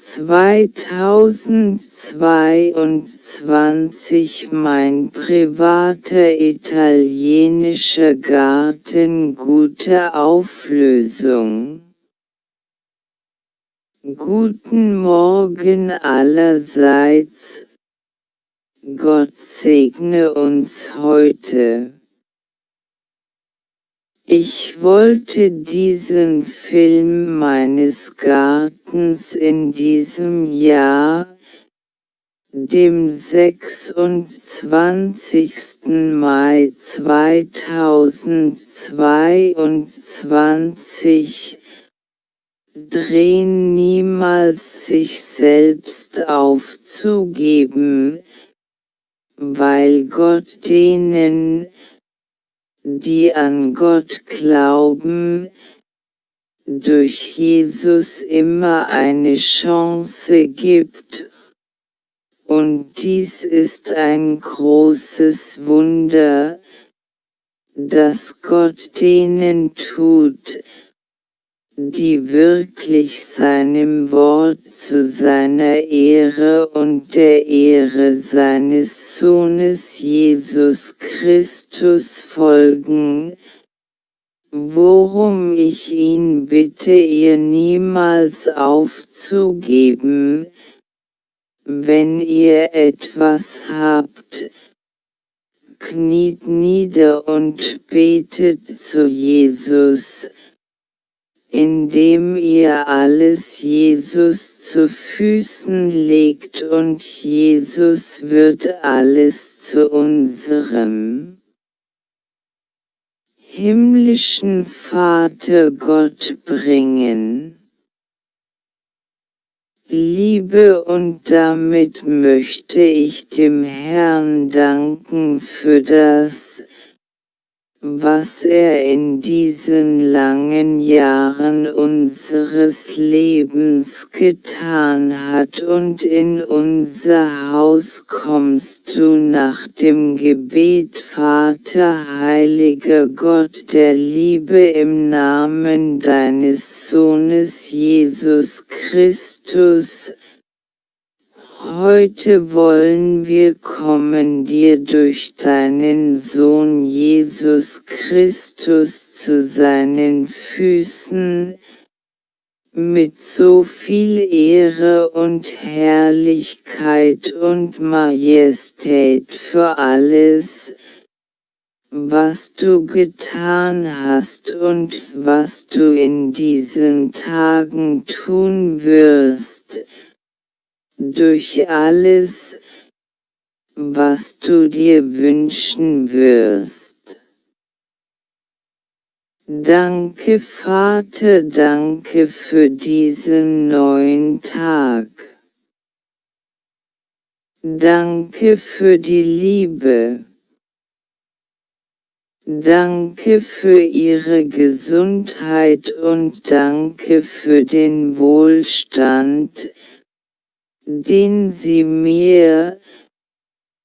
2022 mein privater italienischer Garten gute Auflösung. Guten Morgen allerseits. Gott segne uns heute. Ich wollte diesen Film meines Gartens in diesem Jahr, dem 26. Mai 2022, drehen niemals sich selbst aufzugeben, weil Gott denen, die an Gott glauben, durch Jesus immer eine Chance gibt, und dies ist ein großes Wunder, das Gott denen tut, die wirklich seinem Wort zu seiner Ehre und der Ehre seines Sohnes Jesus Christus folgen, worum ich ihn bitte ihr niemals aufzugeben, wenn ihr etwas habt, kniet nieder und betet zu Jesus, indem ihr alles Jesus zu Füßen legt und Jesus wird alles zu unserem himmlischen Vater Gott bringen. Liebe und damit möchte ich dem Herrn danken für das, was er in diesen langen Jahren unseres Lebens getan hat und in unser Haus kommst du nach dem Gebet Vater heiliger Gott der Liebe im Namen deines Sohnes Jesus Christus, Heute wollen wir kommen dir durch deinen Sohn Jesus Christus zu seinen Füßen, mit so viel Ehre und Herrlichkeit und Majestät für alles, was du getan hast und was du in diesen Tagen tun wirst, durch alles, was du dir wünschen wirst. Danke Vater, danke für diesen neuen Tag. Danke für die Liebe. Danke für ihre Gesundheit und danke für den Wohlstand, den sie mir,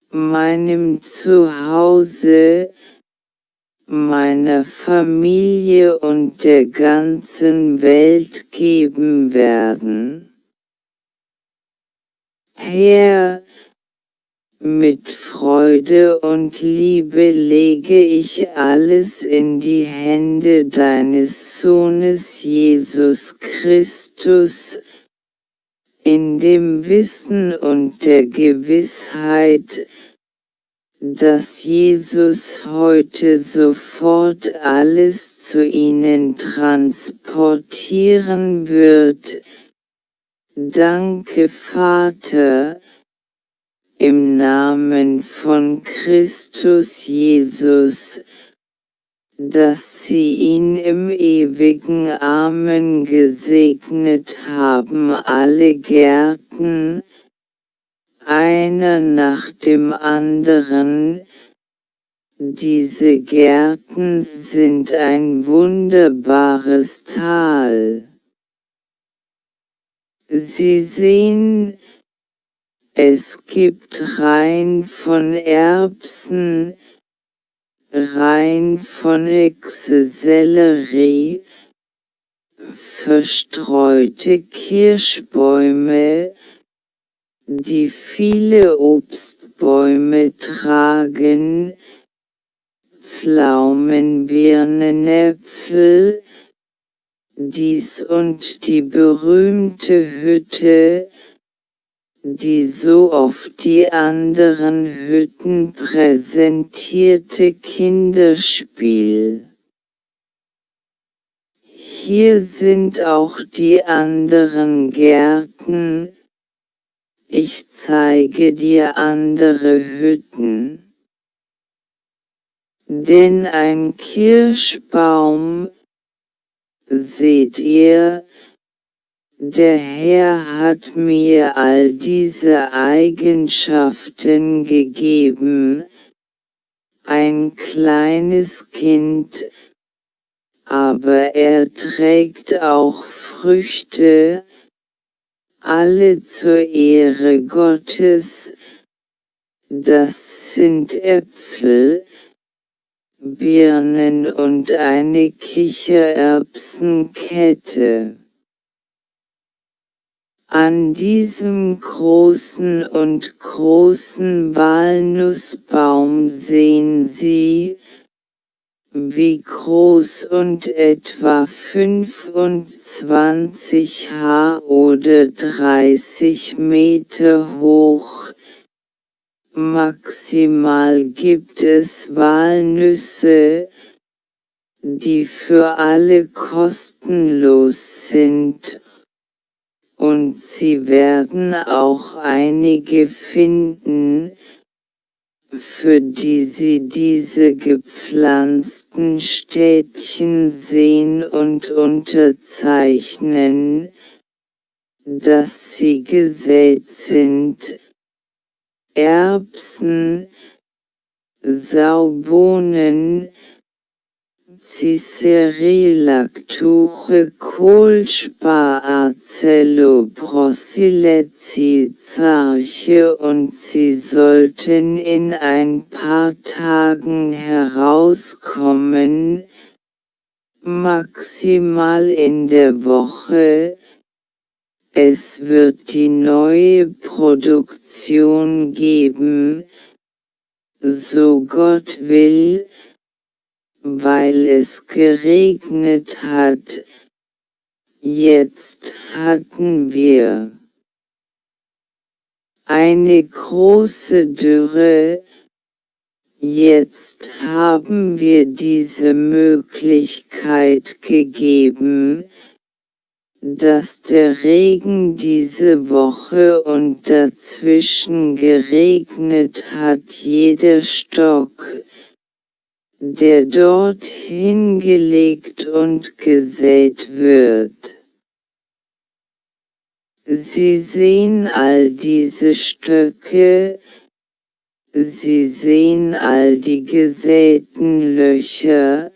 meinem Zuhause, meiner Familie und der ganzen Welt geben werden. Herr, mit Freude und Liebe lege ich alles in die Hände deines Sohnes Jesus Christus, in dem Wissen und der Gewissheit, dass Jesus heute sofort alles zu ihnen transportieren wird. Danke Vater, im Namen von Christus Jesus, dass sie ihn im ewigen Amen gesegnet haben alle Gärten, einer nach dem anderen, diese Gärten sind ein wunderbares Tal. Sie sehen, es gibt rein von Erbsen, rein von Sellerie, verstreute Kirschbäume, die viele Obstbäume tragen, Pflaumen, Birnen, Äpfel, dies und die berühmte Hütte, die so oft die anderen Hütten präsentierte Kinderspiel. Hier sind auch die anderen Gärten, ich zeige dir andere Hütten. Denn ein Kirschbaum, seht ihr, der Herr hat mir all diese Eigenschaften gegeben, ein kleines Kind, aber er trägt auch Früchte, alle zur Ehre Gottes, das sind Äpfel, Birnen und eine Kichererbsenkette. An diesem großen und großen Walnussbaum sehen Sie, wie groß und etwa 25 H oder 30 Meter hoch. Maximal gibt es Walnüsse, die für alle kostenlos sind und sie werden auch einige finden, für die sie diese gepflanzten Städtchen sehen und unterzeichnen, dass sie gesät sind, Erbsen, Saubohnen, Cicerilactuche Kohlspar Zarche und sie sollten in ein paar Tagen herauskommen, maximal in der Woche, es wird die neue Produktion geben, so Gott will, weil es geregnet hat. Jetzt hatten wir eine große Dürre, jetzt haben wir diese Möglichkeit gegeben, dass der Regen diese Woche und dazwischen geregnet hat jeder Stock, der dort hingelegt und gesät wird. Sie sehen all diese Stöcke, Sie sehen all die gesäten Löcher,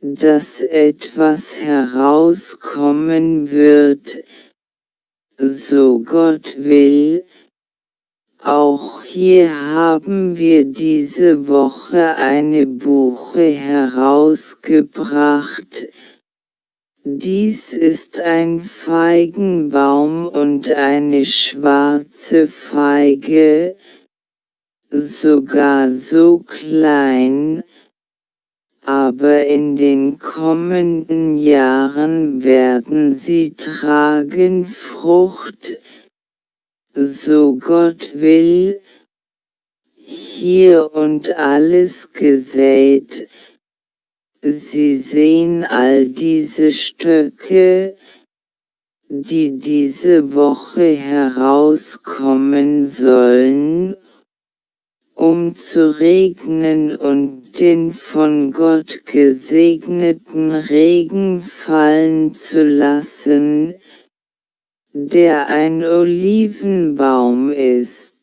dass etwas herauskommen wird, so Gott will, auch hier haben wir diese Woche eine Buche herausgebracht. Dies ist ein Feigenbaum und eine schwarze Feige, sogar so klein, aber in den kommenden Jahren werden sie tragen Frucht, so Gott will, hier und alles gesät, Sie sehen all diese Stöcke, die diese Woche herauskommen sollen, um zu regnen und den von Gott gesegneten Regen fallen zu lassen, der ein Olivenbaum ist.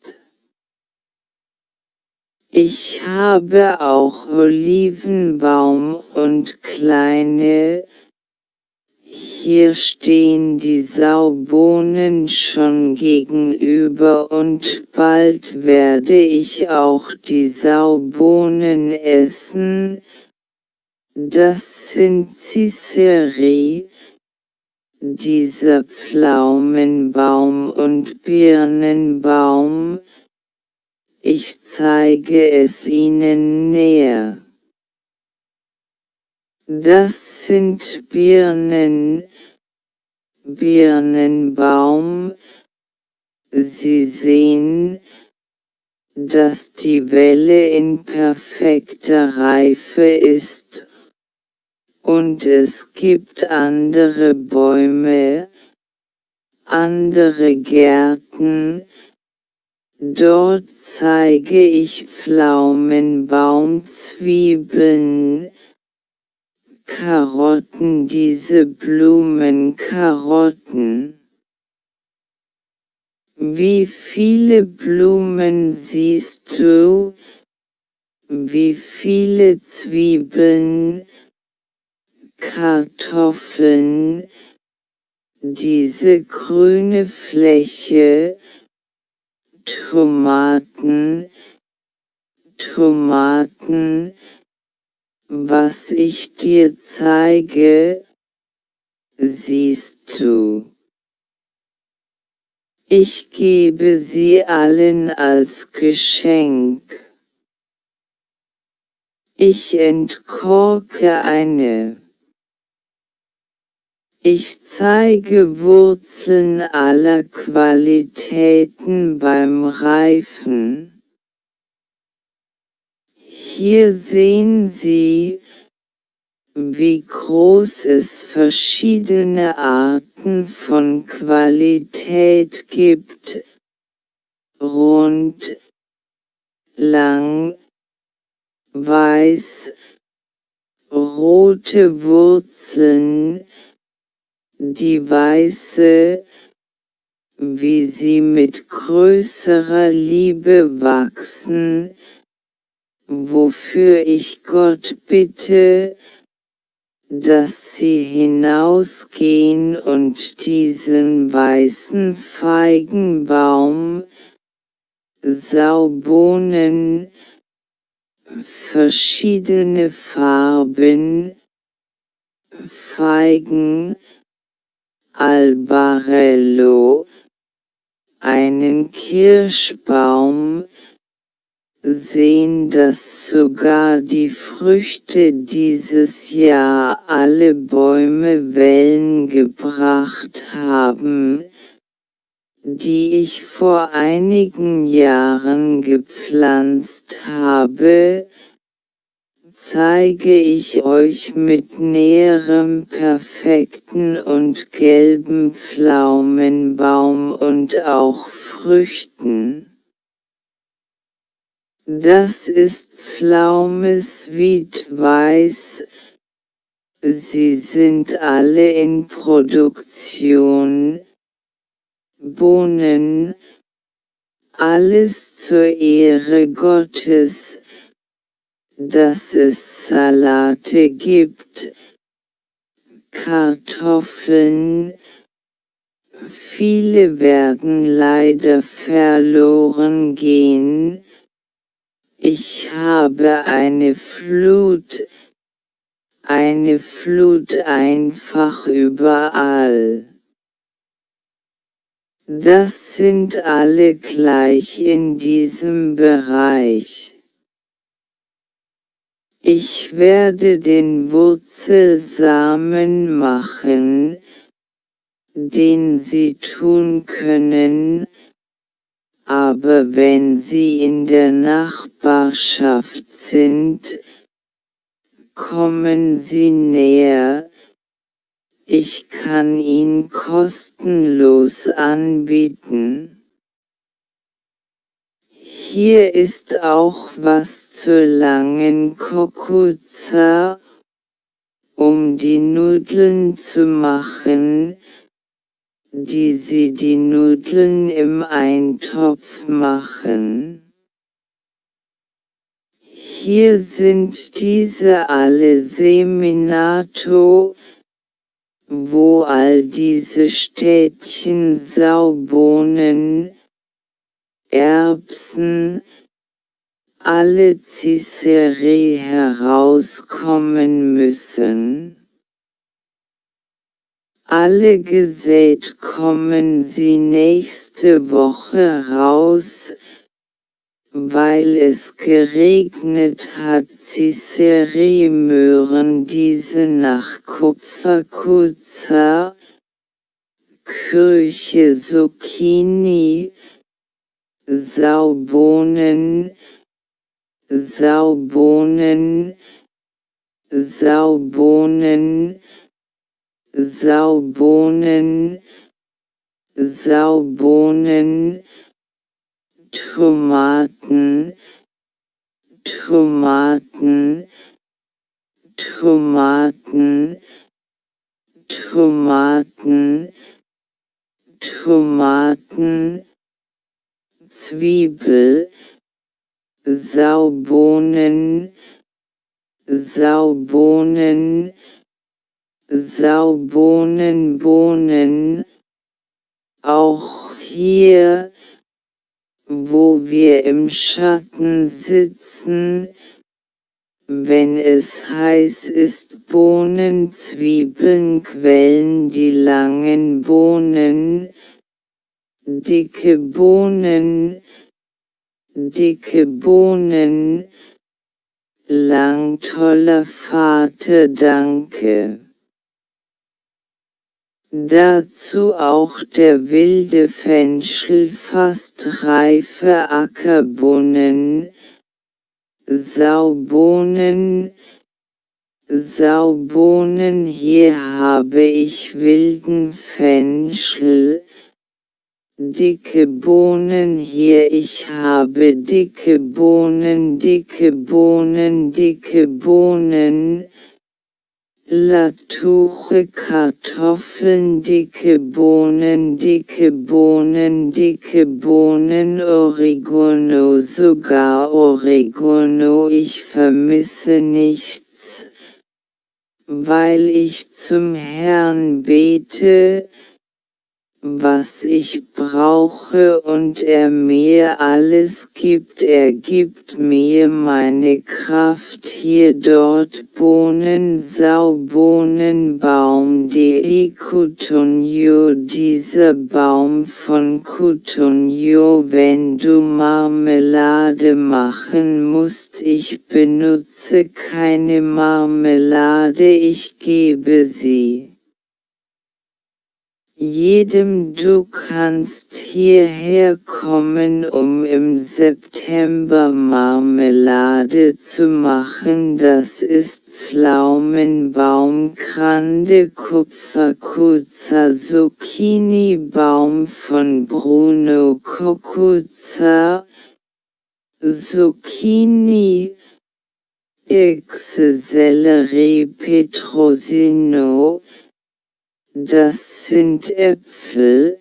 Ich habe auch Olivenbaum und kleine, hier stehen die Saubohnen schon gegenüber und bald werde ich auch die Saubohnen essen, das sind Ciceri, dieser Pflaumenbaum und Birnenbaum, ich zeige es Ihnen näher. Das sind Birnen, Birnenbaum, Sie sehen, dass die Welle in perfekter Reife ist und es gibt andere Bäume, andere Gärten, dort zeige ich Pflaumenbaumzwiebeln, Karotten, diese Blumenkarotten. Wie viele Blumen siehst du? Wie viele Zwiebeln, Kartoffeln, diese grüne Fläche, Tomaten, Tomaten, was ich dir zeige, siehst du. Ich gebe sie allen als Geschenk. Ich entkorke eine. Ich zeige Wurzeln aller Qualitäten beim Reifen. Hier sehen Sie, wie groß es verschiedene Arten von Qualität gibt, rund, lang, weiß, rote Wurzeln, die weiße, wie sie mit größerer Liebe wachsen, wofür ich Gott bitte, dass sie hinausgehen und diesen weißen Feigenbaum, Saubohnen, verschiedene Farben, Feigen, Albarello, einen Kirschbaum, sehen, dass sogar die Früchte dieses Jahr alle Bäume Wellen gebracht haben, die ich vor einigen Jahren gepflanzt habe, zeige ich euch mit näherem perfekten und gelben Pflaumenbaum und auch Früchten. Das ist Pflaumes Weiß. Sie sind alle in Produktion. Bohnen, alles zur Ehre Gottes, dass es Salate gibt, Kartoffeln, viele werden leider verloren gehen, ich habe eine Flut, eine Flut einfach überall. Das sind alle gleich in diesem Bereich. Ich werde den Wurzelsamen machen, den sie tun können, aber wenn sie in der Nachbarschaft sind, kommen sie näher, ich kann ihn kostenlos anbieten. Hier ist auch was zur langen Kokuza, um die Nudeln zu machen, die sie die Nudeln im Eintopf machen. Hier sind diese alle Seminato, wo all diese Städtchen Saubohnen, Erbsen, alle Ciceri herauskommen müssen. alle gesät kommen sie nächste Woche raus, weil es geregnet hat Cicere-Möhren diese nach Kupferkuzer, Kirche Zucchini, Saubohnen, Saubohnen, Saubohnen, Saubohnen, Saubohnen, Tomaten, Tomaten, Tomaten, Tomaten, Tomaten, Zwiebel, Saubohnen, Saubohnen, Saubohnen, Bohnen, auch hier, wo wir im Schatten sitzen, wenn es heiß ist Bohnen, Zwiebeln quellen die langen Bohnen, dicke Bohnen, dicke Bohnen, lang toller Vater danke. Dazu auch der wilde Fenchel fast reife Ackerbohnen, Saubohnen, Saubohnen hier habe ich wilden Fenchel, dicke Bohnen hier ich habe dicke Bohnen, dicke Bohnen, dicke Bohnen, Latuche Kartoffeln, dicke Bohnen, dicke Bohnen, dicke Bohnen, Oregano, sogar Oregano, ich vermisse nichts, weil ich zum Herrn bete, was ich brauche und er mir alles gibt. Er gibt mir meine Kraft. Hier dort Bohnen, Saubohnen, Baum, die Kutunjo, dieser Baum von Kutunjo, wenn du Marmelade machen musst, ich benutze keine Marmelade, ich gebe sie jedem du kannst hierher kommen, um im September Marmelade zu machen, das ist Pflaumenbaum, Grande Kupferkuza, Zucchini Baum von Bruno Kokuza, Zucchini, Exe Sellerie Petrosino, das sind Äpfel,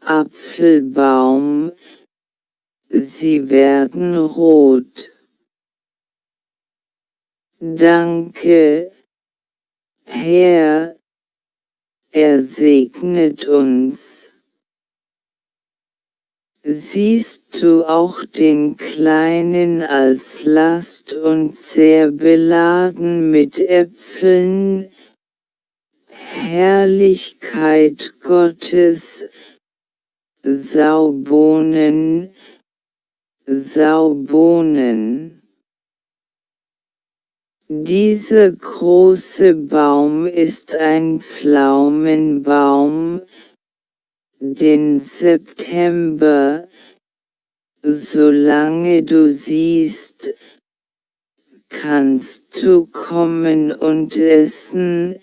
Apfelbaum, sie werden rot. Danke, Herr, er segnet uns. Siehst du auch den Kleinen als Last und sehr beladen mit Äpfeln, Herrlichkeit Gottes, Saubohnen, Saubohnen. Dieser große Baum ist ein Pflaumenbaum, den September, solange du siehst, kannst du kommen und essen,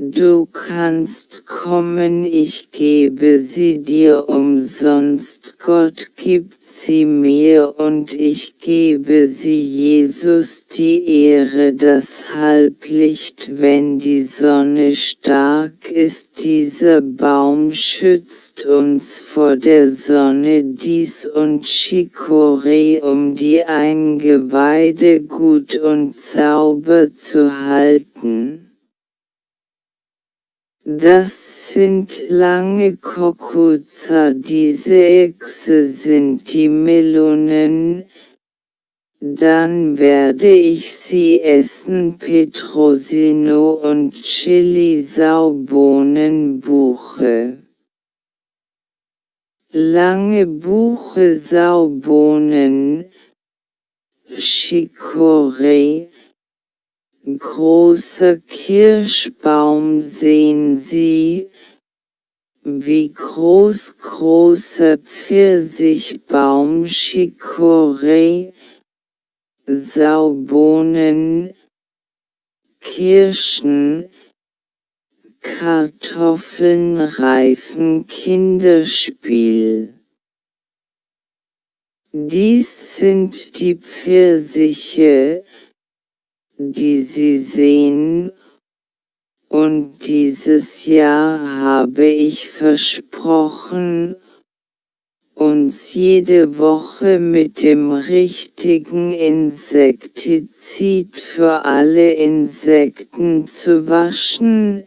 Du kannst kommen, ich gebe sie dir umsonst, Gott gibt sie mir und ich gebe sie Jesus die Ehre das Halblicht, wenn die Sonne stark ist, dieser Baum schützt uns vor der Sonne dies und Chicorée, um die Eingeweide gut und sauber zu halten. Das sind lange Kokuza, diese Echse sind die Melonen, dann werde ich sie essen. Petrosino und Chili Saubohnenbuche. Lange Buche Saubohnen, Chicorée, großer Kirschbaum sehen Sie, wie groß großer Pfirsichbaum Chicorée, Saubohnen, Kirschen, Kartoffeln reifen Kinderspiel. Dies sind die Pfirsiche, die Sie sehen, und dieses Jahr habe ich versprochen, uns jede Woche mit dem richtigen Insektizid für alle Insekten zu waschen.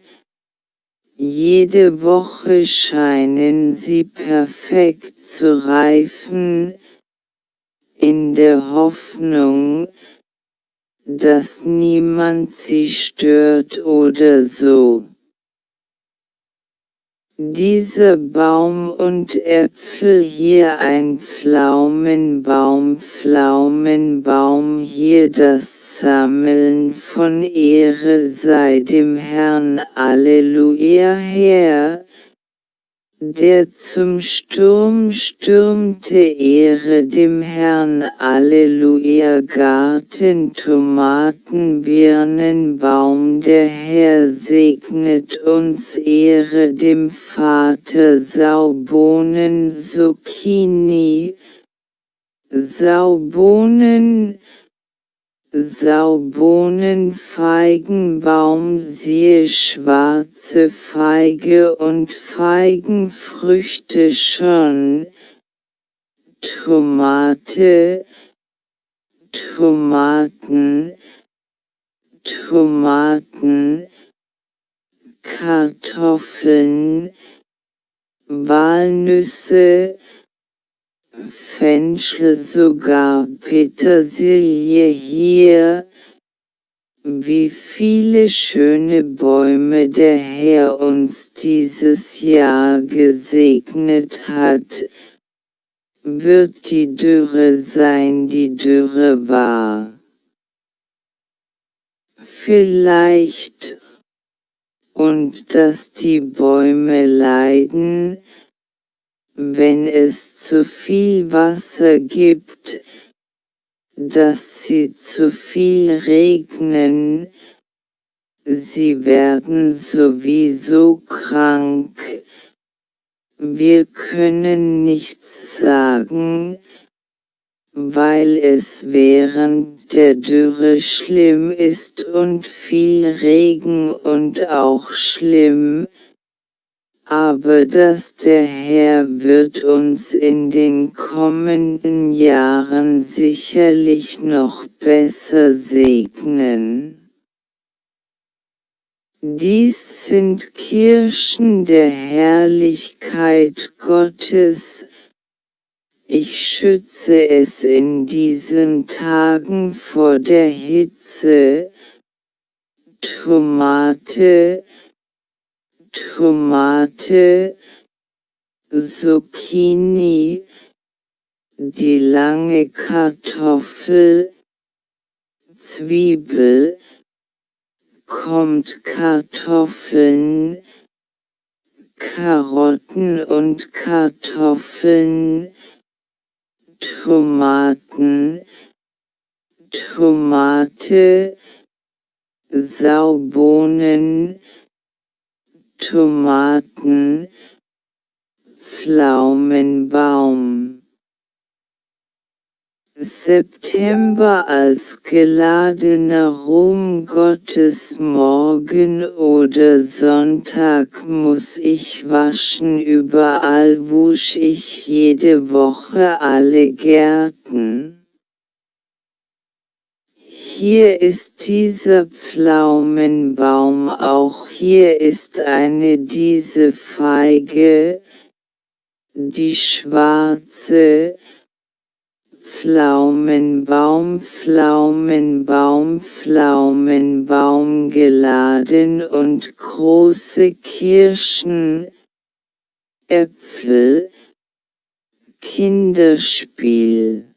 Jede Woche scheinen sie perfekt zu reifen, in der Hoffnung, dass niemand sie stört oder so. Dieser Baum und Äpfel hier ein Pflaumenbaum, Pflaumenbaum hier das Sammeln von Ehre sei dem Herrn Alleluia her, der zum Sturm stürmte Ehre dem Herrn Alleluia Garten Tomaten Birnenbaum der Herr segnet uns Ehre dem Vater Saubohnen Zucchini Saubohnen Saubohnen Feigenbaum siehe schwarze Feige und Feigenfrüchte schon, Tomate, Tomaten, Tomaten, Kartoffeln, Walnüsse, Fenchel sogar Petersilie hier, wie viele schöne Bäume der Herr uns dieses Jahr gesegnet hat, wird die Dürre sein, die Dürre war. Vielleicht, und dass die Bäume leiden, wenn es zu viel Wasser gibt, dass sie zu viel regnen, sie werden sowieso krank. Wir können nichts sagen, weil es während der Dürre schlimm ist und viel Regen und auch schlimm, aber dass der Herr wird uns in den kommenden Jahren sicherlich noch besser segnen. Dies sind Kirschen der Herrlichkeit Gottes, ich schütze es in diesen Tagen vor der Hitze, Tomate, Tomate, Zucchini, die lange Kartoffel, Zwiebel, kommt Kartoffeln, Karotten und Kartoffeln, Tomaten, Tomate, Saubohnen, Tomaten, Pflaumenbaum. September als geladener Ruhm Gottes morgen oder Sonntag muss ich waschen überall wusch ich jede Woche alle Gärten. Hier ist dieser Pflaumenbaum, auch hier ist eine diese Feige, die schwarze, Pflaumenbaum, Pflaumenbaum, Pflaumenbaum geladen und große Kirschen, Äpfel, Kinderspiel.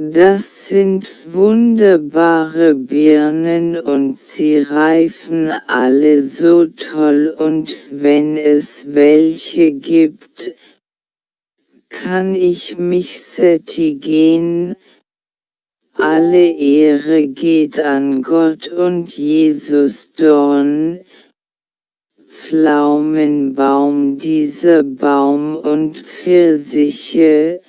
Das sind wunderbare Birnen und sie reifen alle so toll und wenn es welche gibt, kann ich mich sättigen, alle Ehre geht an Gott und Jesus Dorn, Pflaumenbaum dieser Baum und Pfirsiche,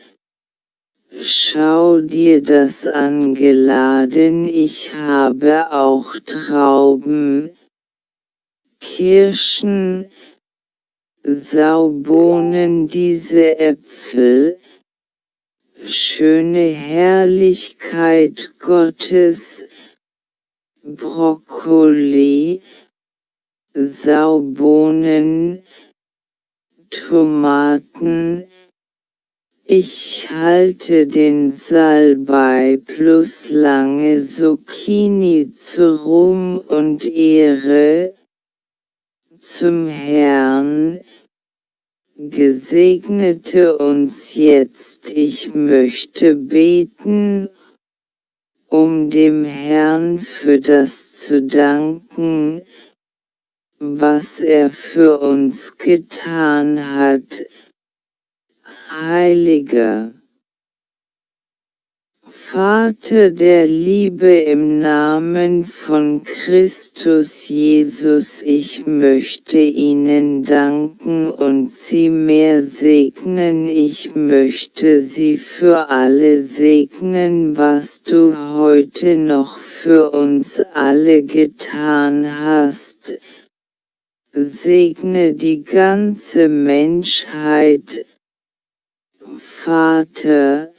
Schau dir das an geladen, ich habe auch Trauben, Kirschen, Saubohnen, diese Äpfel, schöne Herrlichkeit Gottes, Brokkoli, Saubohnen, Tomaten, ich halte den Salbei plus lange Zucchini zu Ruhm und Ehre zum Herrn, gesegnete uns jetzt, ich möchte beten, um dem Herrn für das zu danken, was er für uns getan hat, Heiliger Vater der Liebe im Namen von Christus Jesus, ich möchte Ihnen danken und Sie mehr segnen, ich möchte Sie für alle segnen, was du heute noch für uns alle getan hast. Segne die ganze Menschheit, Vater,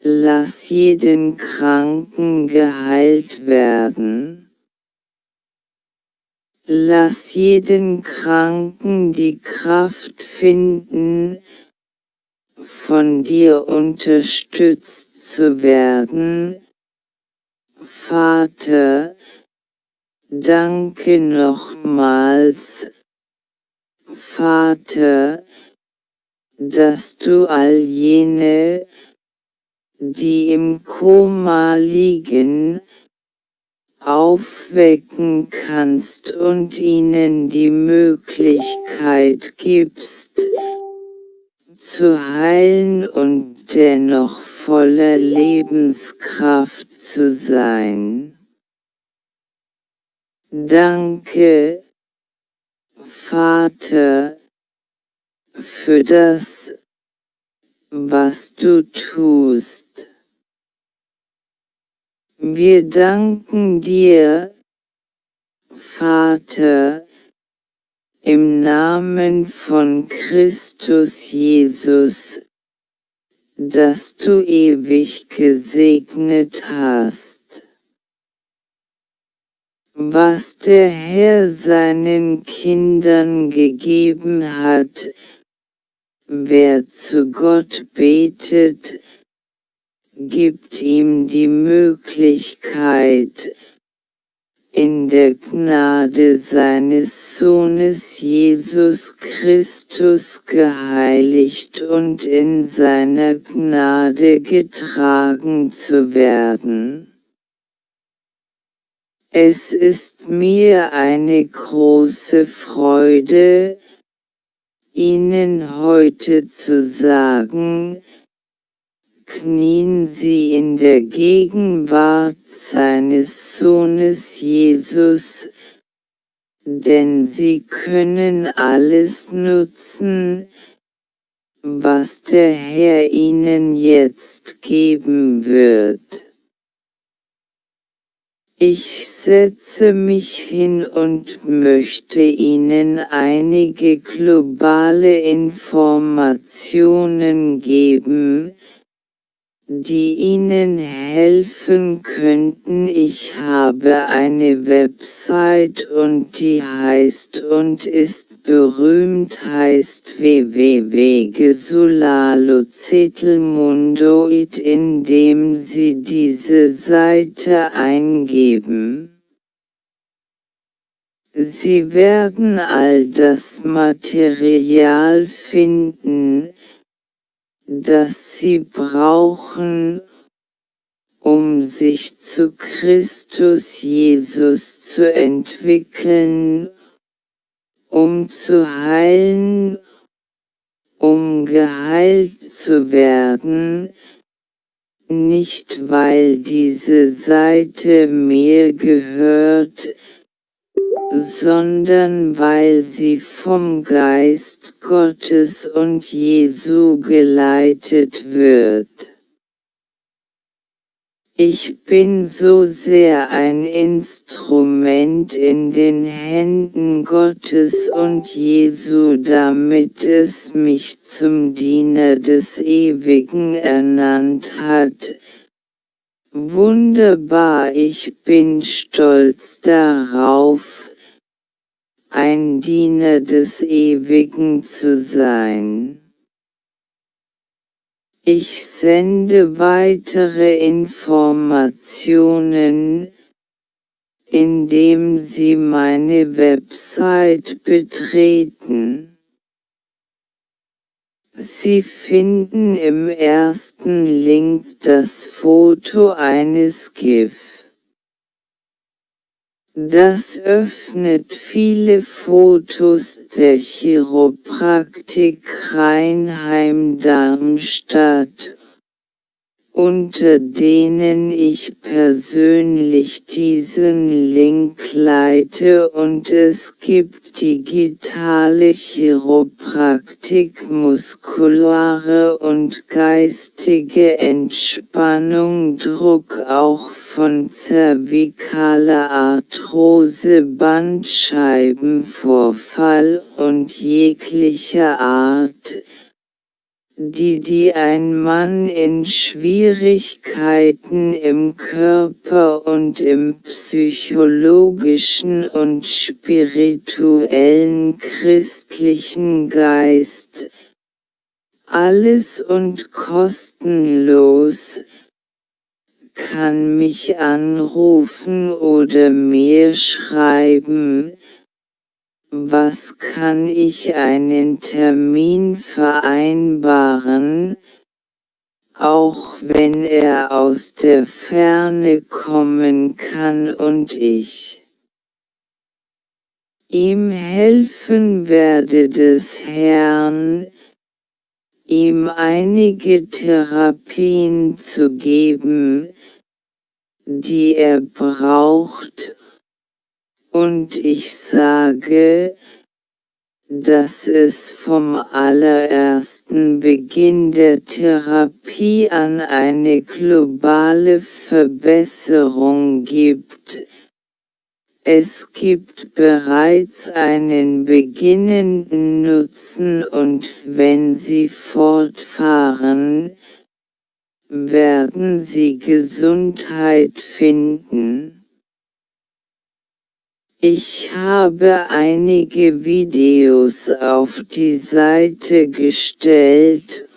lass jeden Kranken geheilt werden. Lass jeden Kranken die Kraft finden, von dir unterstützt zu werden. Vater, danke nochmals. Vater, dass du all jene, die im Koma liegen, aufwecken kannst und ihnen die Möglichkeit gibst, zu heilen und dennoch voller Lebenskraft zu sein. Danke, Vater, für das, was du tust. Wir danken dir, Vater, im Namen von Christus Jesus, dass du ewig gesegnet hast. Was der Herr seinen Kindern gegeben hat, Wer zu Gott betet, gibt ihm die Möglichkeit, in der Gnade seines Sohnes Jesus Christus geheiligt und in seiner Gnade getragen zu werden. Es ist mir eine große Freude, Ihnen heute zu sagen, knien Sie in der Gegenwart seines Sohnes Jesus, denn Sie können alles nutzen, was der Herr Ihnen jetzt geben wird. Ich setze mich hin und möchte Ihnen einige globale Informationen geben, die Ihnen helfen könnten. Ich habe eine Website und die heißt und ist berühmt heißt www.gesulalozetelmundoid indem Sie diese Seite eingeben. Sie werden all das Material finden, das sie brauchen, um sich zu Christus Jesus zu entwickeln, um zu heilen, um geheilt zu werden, nicht weil diese Seite mir gehört, sondern weil sie vom Geist Gottes und Jesu geleitet wird. Ich bin so sehr ein Instrument in den Händen Gottes und Jesu, damit es mich zum Diener des Ewigen ernannt hat, Wunderbar, ich bin stolz darauf, ein Diener des Ewigen zu sein. Ich sende weitere Informationen, indem Sie meine Website betreten. Sie finden im ersten Link das Foto eines GIF. Das öffnet viele Fotos der Chiropraktik Rheinheim-Darmstadt unter denen ich persönlich diesen Link leite und es gibt digitale Chiropraktik muskulare und geistige Entspannung Druck auch von zervikaler Arthrose Bandscheibenvorfall und jeglicher Art die die ein Mann in Schwierigkeiten im Körper und im psychologischen und spirituellen christlichen Geist, alles und kostenlos, kann mich anrufen oder mir schreiben, was kann ich einen Termin vereinbaren, auch wenn er aus der Ferne kommen kann und ich ihm helfen werde des Herrn, ihm einige Therapien zu geben, die er braucht, und ich sage, dass es vom allerersten Beginn der Therapie an eine globale Verbesserung gibt. Es gibt bereits einen beginnenden Nutzen und wenn Sie fortfahren, werden Sie Gesundheit finden. Ich habe einige Videos auf die Seite gestellt,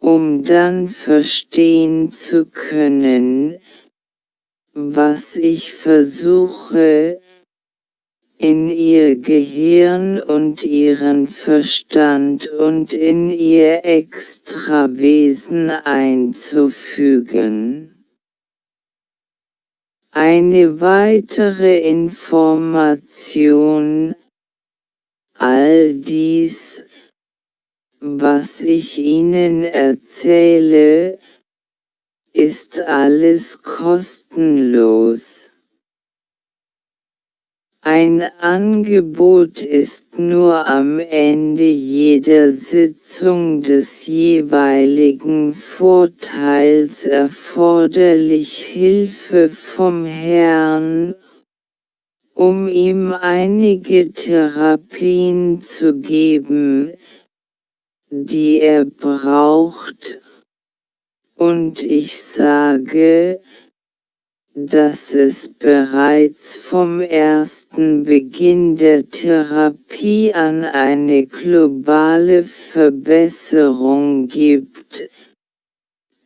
um dann verstehen zu können, was ich versuche, in ihr Gehirn und ihren Verstand und in ihr Extrawesen einzufügen. Eine weitere Information All dies, was ich Ihnen erzähle, ist alles kostenlos. Ein Angebot ist nur am Ende jeder Sitzung des jeweiligen Vorteils erforderlich Hilfe vom Herrn, um ihm einige Therapien zu geben, die er braucht, Und ich sage, dass es bereits vom ersten Beginn der Therapie an eine globale Verbesserung gibt.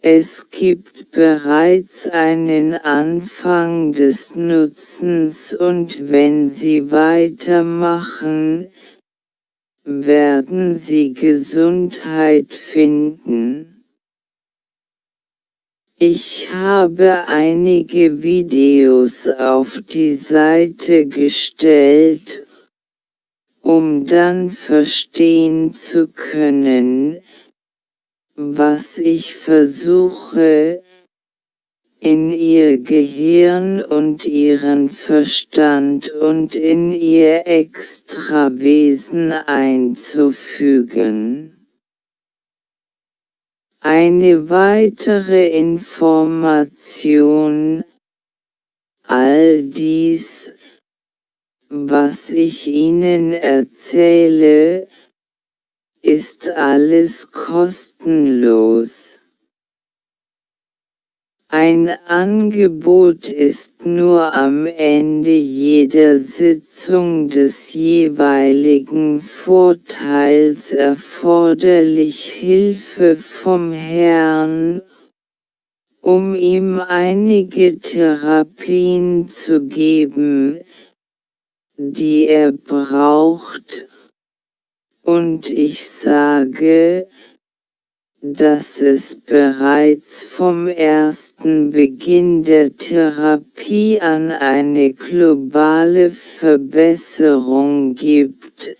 Es gibt bereits einen Anfang des Nutzens und wenn Sie weitermachen, werden Sie Gesundheit finden. Ich habe einige Videos auf die Seite gestellt, um dann verstehen zu können, was ich versuche, in ihr Gehirn und ihren Verstand und in ihr Extrawesen einzufügen. Eine weitere Information, all dies, was ich Ihnen erzähle, ist alles kostenlos. Ein Angebot ist nur am Ende jeder Sitzung des jeweiligen Vorteils erforderlich Hilfe vom Herrn, um ihm einige Therapien zu geben, die er braucht, und ich sage, dass es bereits vom ersten Beginn der Therapie an eine globale Verbesserung gibt.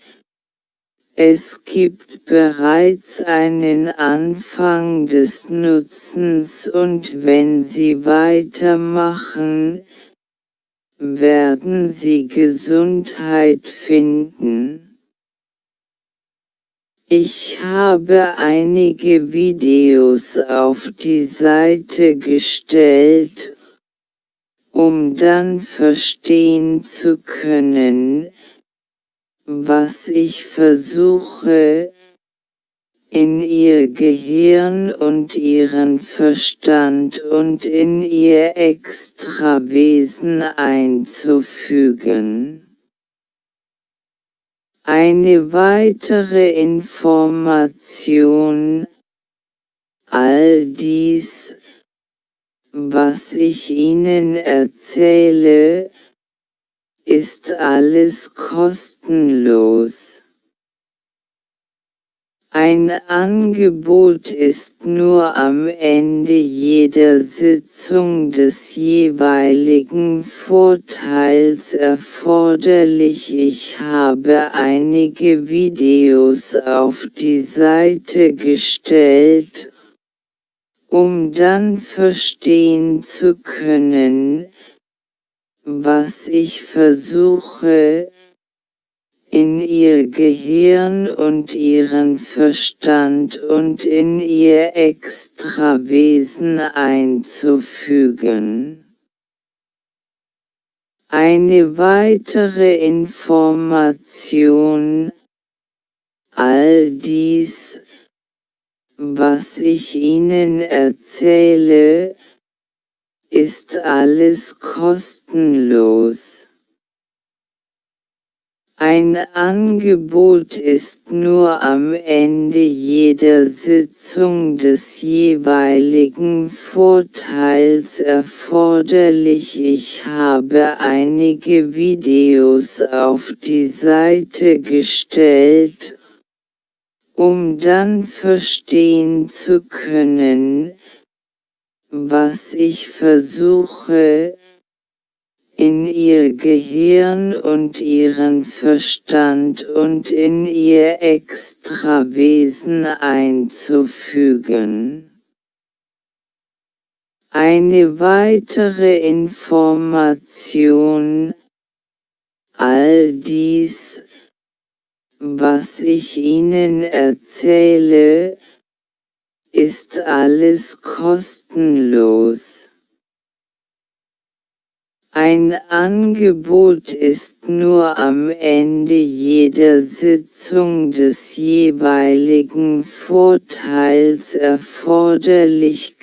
Es gibt bereits einen Anfang des Nutzens und wenn Sie weitermachen, werden Sie Gesundheit finden. Ich habe einige Videos auf die Seite gestellt, um dann verstehen zu können, was ich versuche, in ihr Gehirn und ihren Verstand und in ihr Extrawesen einzufügen. Eine weitere Information All dies, was ich Ihnen erzähle, ist alles kostenlos. Ein Angebot ist nur am Ende jeder Sitzung des jeweiligen Vorteils erforderlich. Ich habe einige Videos auf die Seite gestellt, um dann verstehen zu können, was ich versuche, in ihr Gehirn und ihren Verstand und in ihr Extrawesen einzufügen. Eine weitere Information All dies, was ich Ihnen erzähle, ist alles kostenlos. Ein Angebot ist nur am Ende jeder Sitzung des jeweiligen Vorteils erforderlich. Ich habe einige Videos auf die Seite gestellt, um dann verstehen zu können, was ich versuche, in ihr Gehirn und ihren Verstand und in ihr Extrawesen einzufügen. Eine weitere Information All dies, was ich Ihnen erzähle, ist alles kostenlos. Ein Angebot ist nur am Ende jeder Sitzung des jeweiligen Vorteils erforderlich.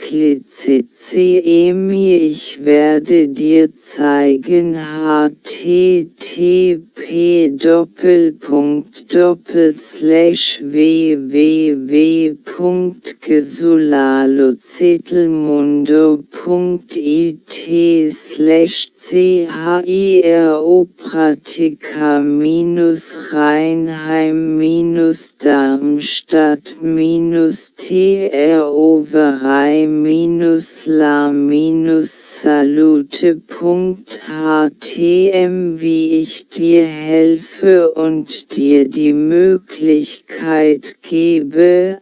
Emi Ich werde dir zeigen. Http www.gesulalozitelmundo.it slash CHIRO Pratika minus Rheinheim minus Darmstadt minus TRO Verei minus La minus wie ich dir helfe und dir die Möglichkeit gebe,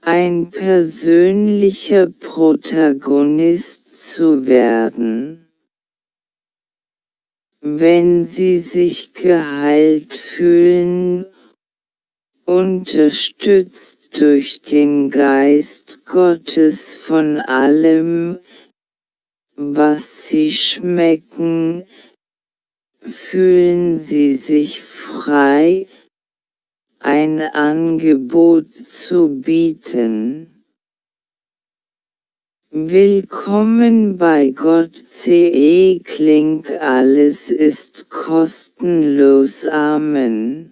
ein persönlicher Protagonist zu werden wenn sie sich geheilt fühlen, unterstützt durch den Geist Gottes von allem, was sie schmecken, fühlen sie sich frei, ein Angebot zu bieten. Willkommen bei Gott CE Klink alles ist kostenlos Amen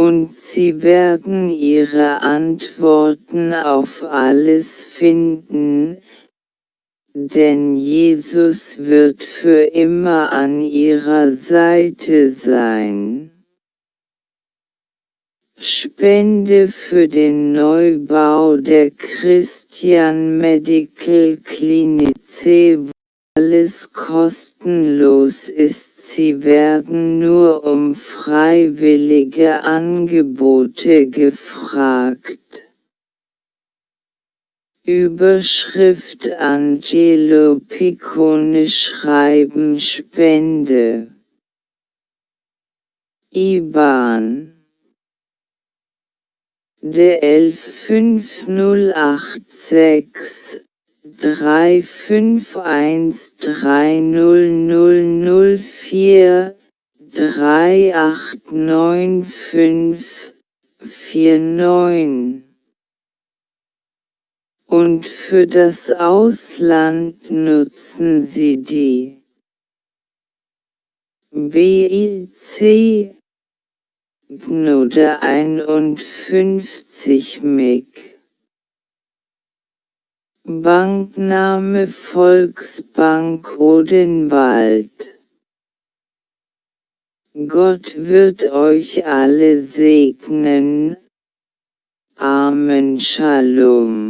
und sie werden ihre Antworten auf alles finden, denn Jesus wird für immer an ihrer Seite sein. Spende für den Neubau der Christian Medical Clinic alles kostenlos ist sie werden nur um freiwillige Angebote gefragt. Überschrift Angelo Piccone schreiben Spende. IBAN D 115086 drei fünf eins drei null null null vier drei acht neun fünf vier neun. Und für das Ausland nutzen Sie die BIC Gnode 51 MIG Bankname Volksbank Odenwald Gott wird euch alle segnen. Amen. Shalom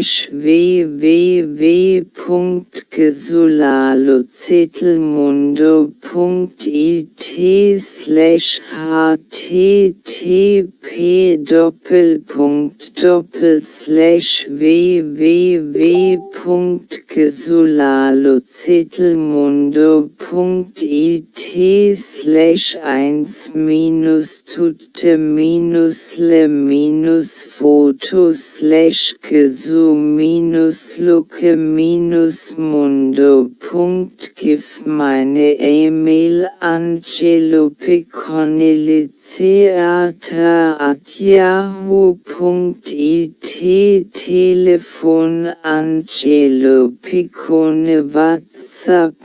slash www.gesulalozitelmundo.it slash http doppelpunkt doppel slash www.gesulalozitelmundo.it slash 1 minus tutte minus le minus foto slash gesul info-luke-mundo.gif meine E-Mail angelopicconeletheater.yahoo.it Telefon Angelo Piccone WhatsApp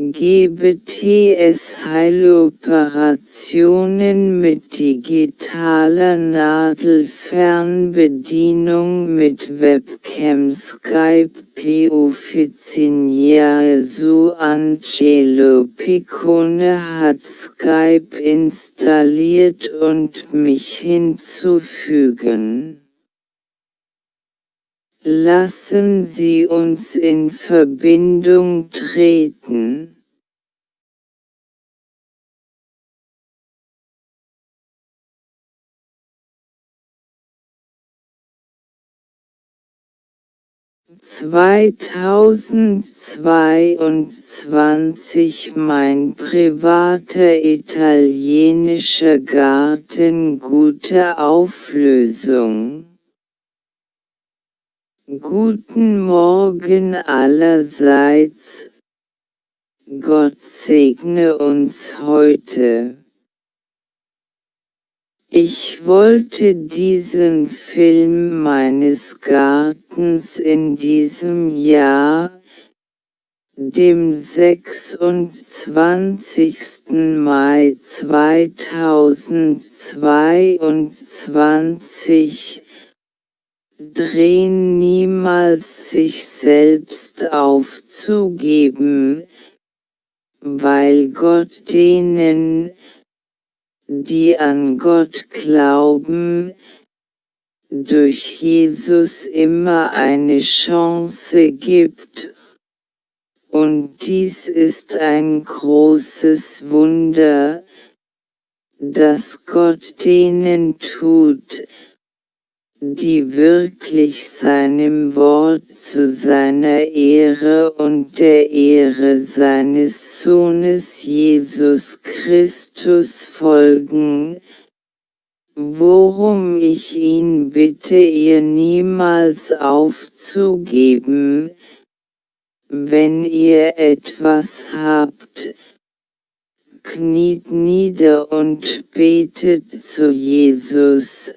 004917718380057 GBTS-Heiloperationen mit digitaler Nadelfernbedienung mit Webcam Skype P. Su Angelo Piccone hat Skype installiert und mich hinzufügen. Lassen Sie uns in Verbindung treten. Zweitausendzweiundzwanzig Mein privater italienischer Garten gute Auflösung Guten Morgen allerseits. Gott segne uns heute. Ich wollte diesen Film meines Gartens in diesem Jahr, dem 26. Mai 2022, drehen niemals sich selbst aufzugeben, weil Gott denen, die an Gott glauben, durch Jesus immer eine Chance gibt, und dies ist ein großes Wunder, das Gott denen tut, die wirklich seinem Wort zu seiner Ehre und der Ehre seines Sohnes Jesus Christus folgen, worum ich ihn bitte ihr niemals aufzugeben, wenn ihr etwas habt, kniet nieder und betet zu Jesus,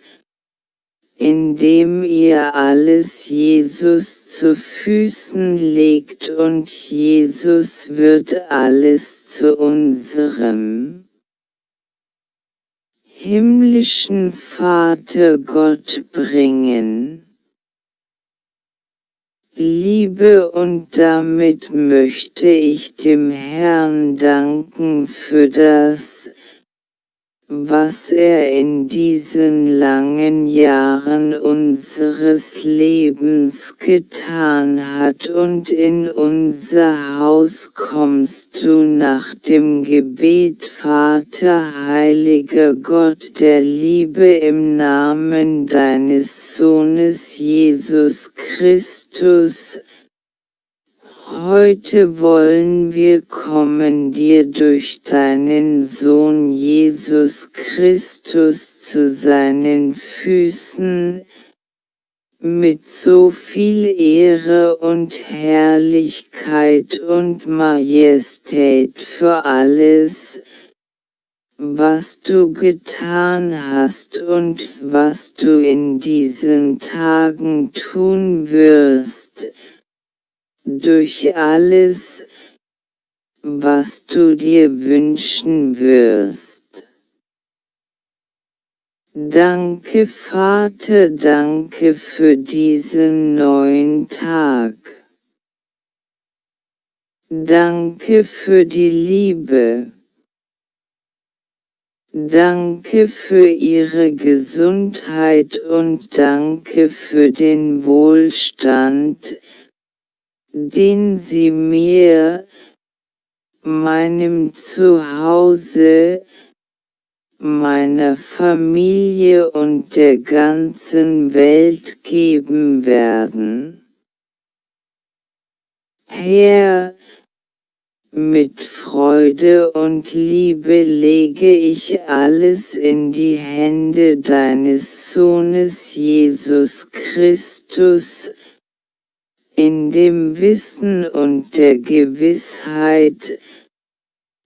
indem ihr alles Jesus zu Füßen legt und Jesus wird alles zu unserem himmlischen Vater Gott bringen. Liebe und damit möchte ich dem Herrn danken für das, was er in diesen langen Jahren unseres Lebens getan hat und in unser Haus kommst du nach dem Gebet Vater heiliger Gott der Liebe im Namen deines Sohnes Jesus Christus, Heute wollen wir kommen dir durch deinen Sohn Jesus Christus zu seinen Füßen, mit so viel Ehre und Herrlichkeit und Majestät für alles, was du getan hast und was du in diesen Tagen tun wirst, durch alles, was du dir wünschen wirst. Danke Vater, danke für diesen neuen Tag. Danke für die Liebe. Danke für Ihre Gesundheit und danke für den Wohlstand, den sie mir, meinem Zuhause, meiner Familie und der ganzen Welt geben werden. Herr, mit Freude und Liebe lege ich alles in die Hände deines Sohnes Jesus Christus, in dem Wissen und der Gewissheit,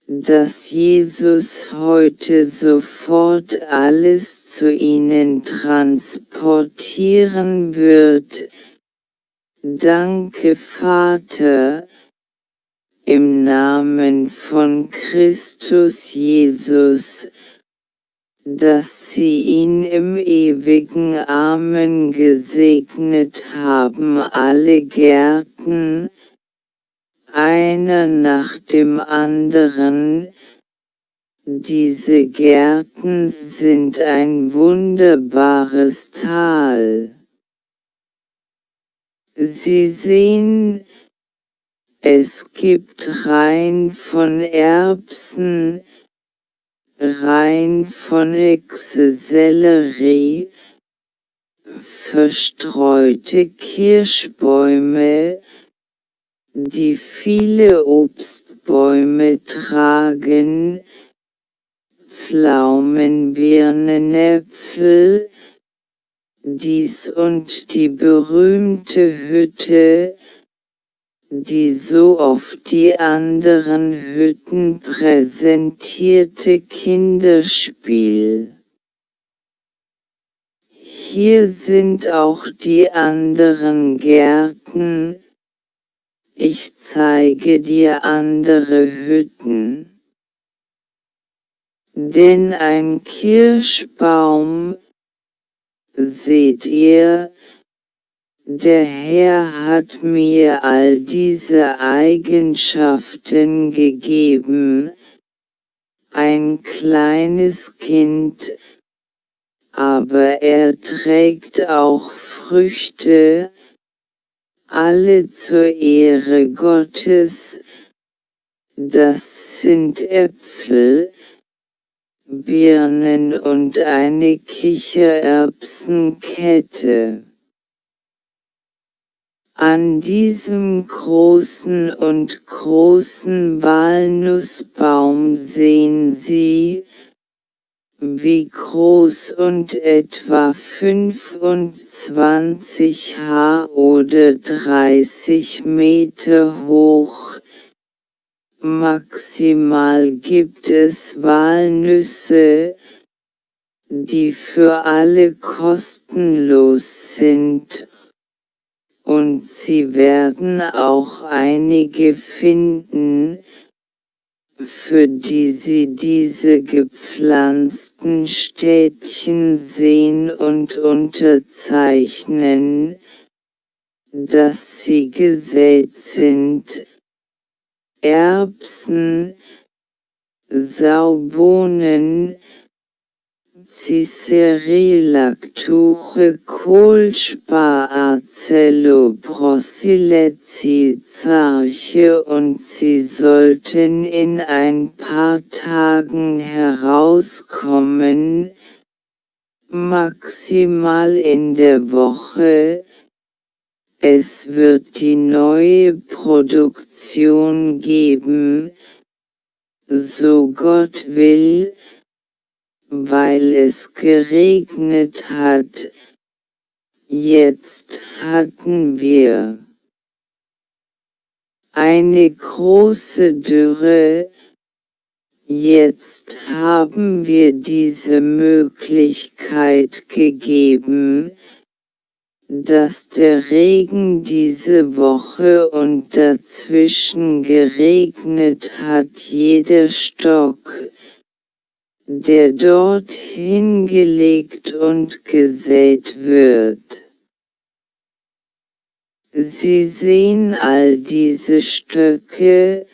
dass Jesus heute sofort alles zu ihnen transportieren wird. Danke Vater, im Namen von Christus Jesus, dass sie ihn im ewigen Amen gesegnet haben alle Gärten, einer nach dem anderen, diese Gärten sind ein wunderbares Tal. Sie sehen, es gibt Reihen von Erbsen, Reihen von Echse Sellerie, verstreute Kirschbäume, die viele Obstbäume tragen, Pflaumen, Birnen, Äpfel, dies und die berühmte Hütte, die so oft die anderen Hütten präsentierte Kinderspiel. Hier sind auch die anderen Gärten, ich zeige dir andere Hütten. Denn ein Kirschbaum, seht ihr, der Herr hat mir all diese Eigenschaften gegeben, ein kleines Kind, aber er trägt auch Früchte, alle zur Ehre Gottes, das sind Äpfel, Birnen und eine Kichererbsenkette. An diesem großen und großen Walnussbaum sehen Sie, wie groß und etwa 25 Haar oder 30 Meter hoch. Maximal gibt es Walnüsse, die für alle kostenlos sind und sie werden auch einige finden, für die sie diese gepflanzten Städtchen sehen und unterzeichnen, dass sie gesät sind, Erbsen, Saubohnen, Cicerilacture Kohlspar Zarche und sie sollten in ein paar Tagen herauskommen, maximal in der Woche, es wird die neue Produktion geben, so Gott will, weil es geregnet hat. Jetzt hatten wir eine große Dürre, jetzt haben wir diese Möglichkeit gegeben, dass der Regen diese Woche und dazwischen geregnet hat jeder Stock, der dort hingelegt und gesät wird. Sie sehen all diese Stöcke,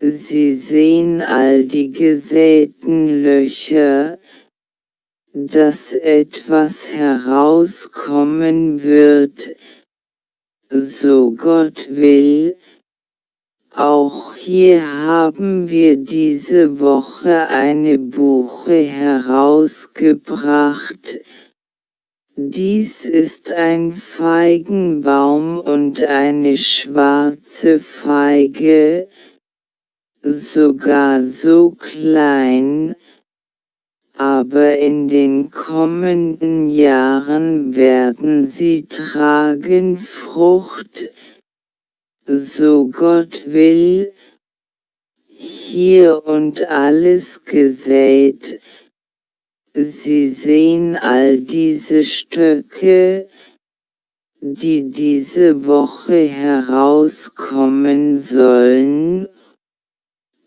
Sie sehen all die gesäten Löcher, dass etwas herauskommen wird, so Gott will, auch hier haben wir diese Woche eine Buche herausgebracht. Dies ist ein Feigenbaum und eine schwarze Feige, sogar so klein, aber in den kommenden Jahren werden sie tragen Frucht, so Gott will, hier und alles gesät. Sie sehen all diese Stöcke, die diese Woche herauskommen sollen,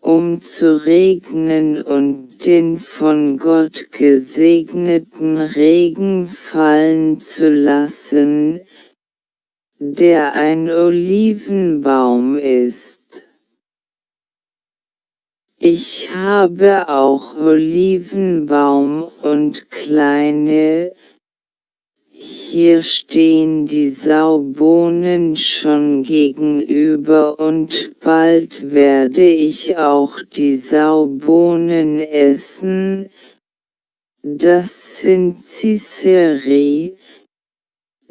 um zu regnen und den von Gott gesegneten Regen fallen zu lassen, der ein Olivenbaum ist. Ich habe auch Olivenbaum und kleine, hier stehen die Saubohnen schon gegenüber und bald werde ich auch die Saubohnen essen, das sind Ciceri,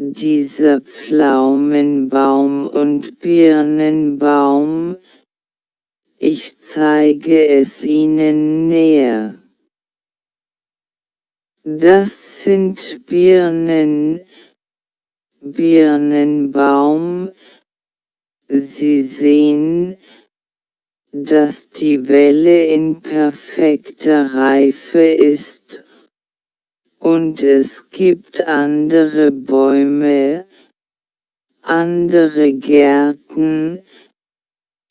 dieser Pflaumenbaum und Birnenbaum, ich zeige es Ihnen näher. Das sind Birnen, Birnenbaum. Sie sehen, dass die Welle in perfekter Reife ist und es gibt andere Bäume, andere Gärten,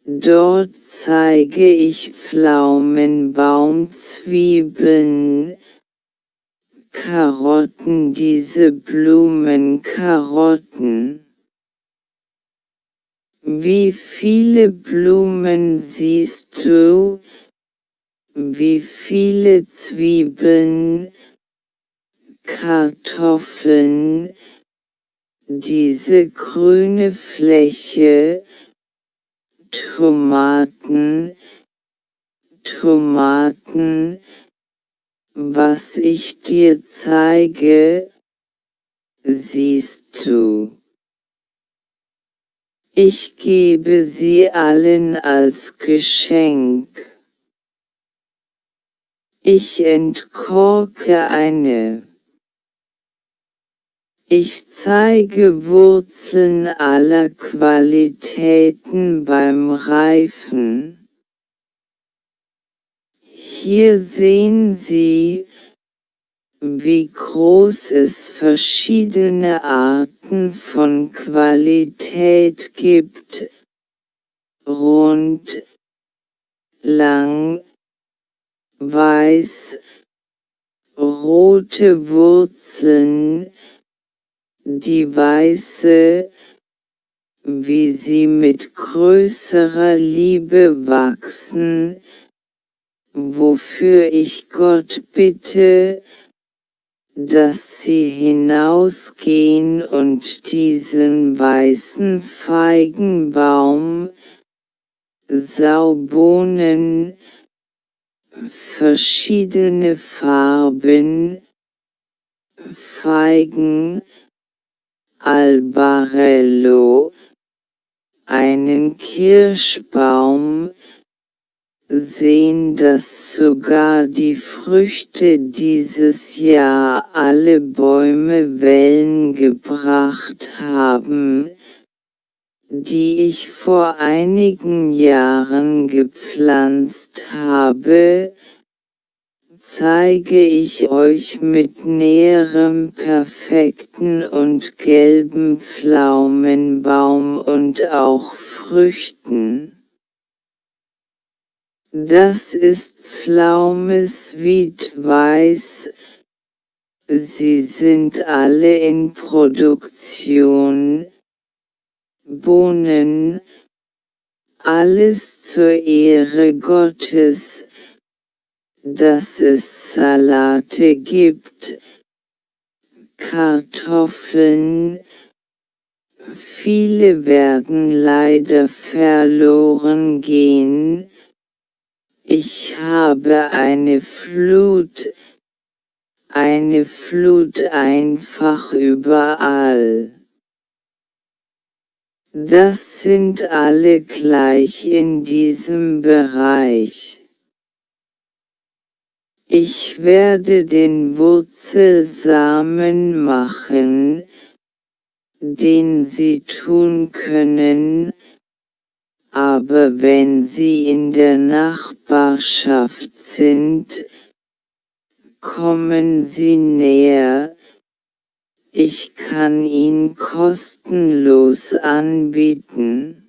dort zeige ich Pflaumenbaumzwiebeln, Karotten diese Blumenkarotten. Wie viele Blumen siehst du? Wie viele Zwiebeln, Kartoffeln, diese grüne Fläche, Tomaten, Tomaten, was ich dir zeige, siehst du. Ich gebe sie allen als Geschenk. Ich entkorke eine. Ich zeige Wurzeln aller Qualitäten beim Reifen. Hier sehen Sie, wie groß es verschiedene Arten von Qualität gibt, rund, lang, weiß, rote Wurzeln, die weiße, wie sie mit größerer Liebe wachsen, wofür ich Gott bitte, dass sie hinausgehen und diesen weißen Feigenbaum, Saubohnen, verschiedene Farben, Feigen, Albarello, einen Kirschbaum, sehen, dass sogar die Früchte dieses Jahr alle Bäume Wellen gebracht haben, die ich vor einigen Jahren gepflanzt habe, zeige ich euch mit näherem perfekten und gelben Pflaumenbaum und auch Früchten. Das ist Pflaumes Weiß. Sie sind alle in Produktion. Bohnen. Alles zur Ehre Gottes, dass es Salate gibt. Kartoffeln. Viele werden leider verloren gehen ich habe eine Flut, eine Flut einfach überall. Das sind alle gleich in diesem Bereich. Ich werde den Wurzelsamen machen, den sie tun können, aber wenn sie in der Nachbarschaft sind, kommen sie näher, ich kann ihn kostenlos anbieten.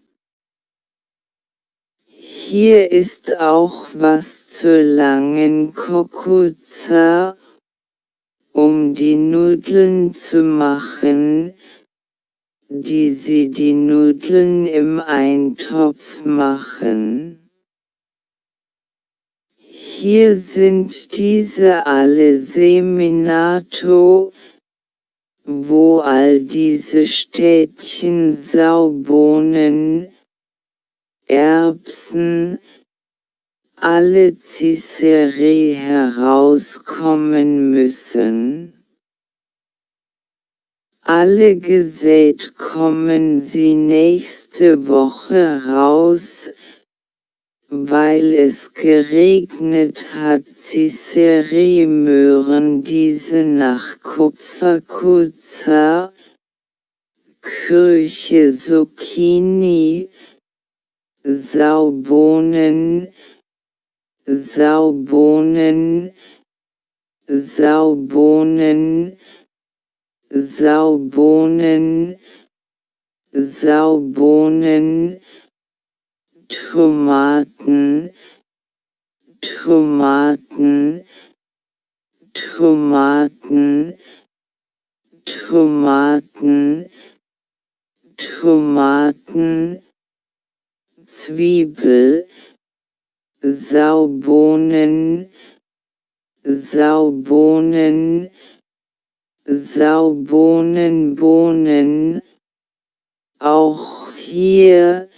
Hier ist auch was zur langen Kokuza, um die Nudeln zu machen, die sie die Nudeln im Eintopf machen. Hier sind diese alle Seminato, wo all diese Städtchen Saubohnen, Erbsen, alle Ciceri herauskommen müssen. Alle gesät kommen sie nächste Woche raus, weil es geregnet hat Ciceri-Möhren diese nach Kupferkuza, Kirche Zucchini, Saubohnen, Saubohnen, Saubohnen, Saubohnen, Saubohnen, Tomaten, Tomaten, Tomaten, Tomaten, Tomaten, Zwiebel, Saubohnen, Saubohnen, Saubohnen, Bohnen, auch hier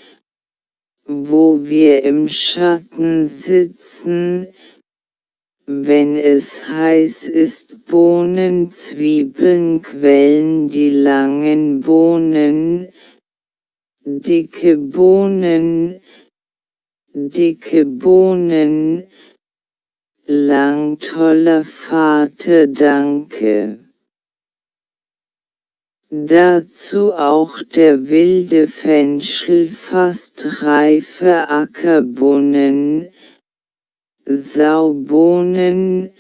wo wir im Schatten sitzen, wenn es heiß ist Bohnen, Zwiebeln quellen die langen Bohnen, dicke Bohnen, dicke Bohnen, lang toller Vater danke. Dazu auch der wilde Fenchel fast reife Ackerbohnen, Saubohnen,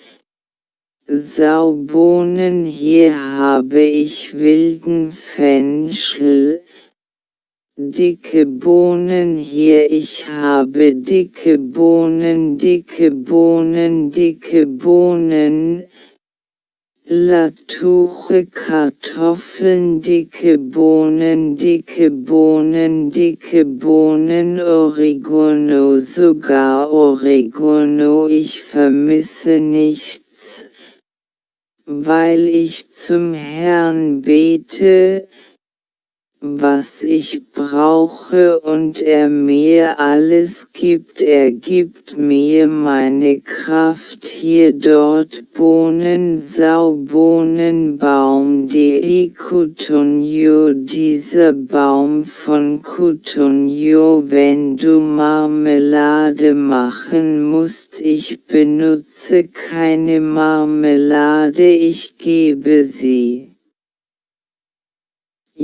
Saubohnen hier habe ich wilden Fenchel, dicke Bohnen hier ich habe dicke Bohnen, dicke Bohnen, dicke Bohnen, Latuche Kartoffeln dicke Bohnen dicke Bohnen dicke Bohnen Oregano sogar Oregano ich vermisse nichts, weil ich zum Herrn bete, was ich brauche und er mir alles gibt. Er gibt mir meine Kraft hier dort Bohnen, Saubohnen, Baum, die Kutunjo, dieser Baum von Kutunjo, wenn du Marmelade machen musst, ich benutze keine Marmelade, ich gebe sie.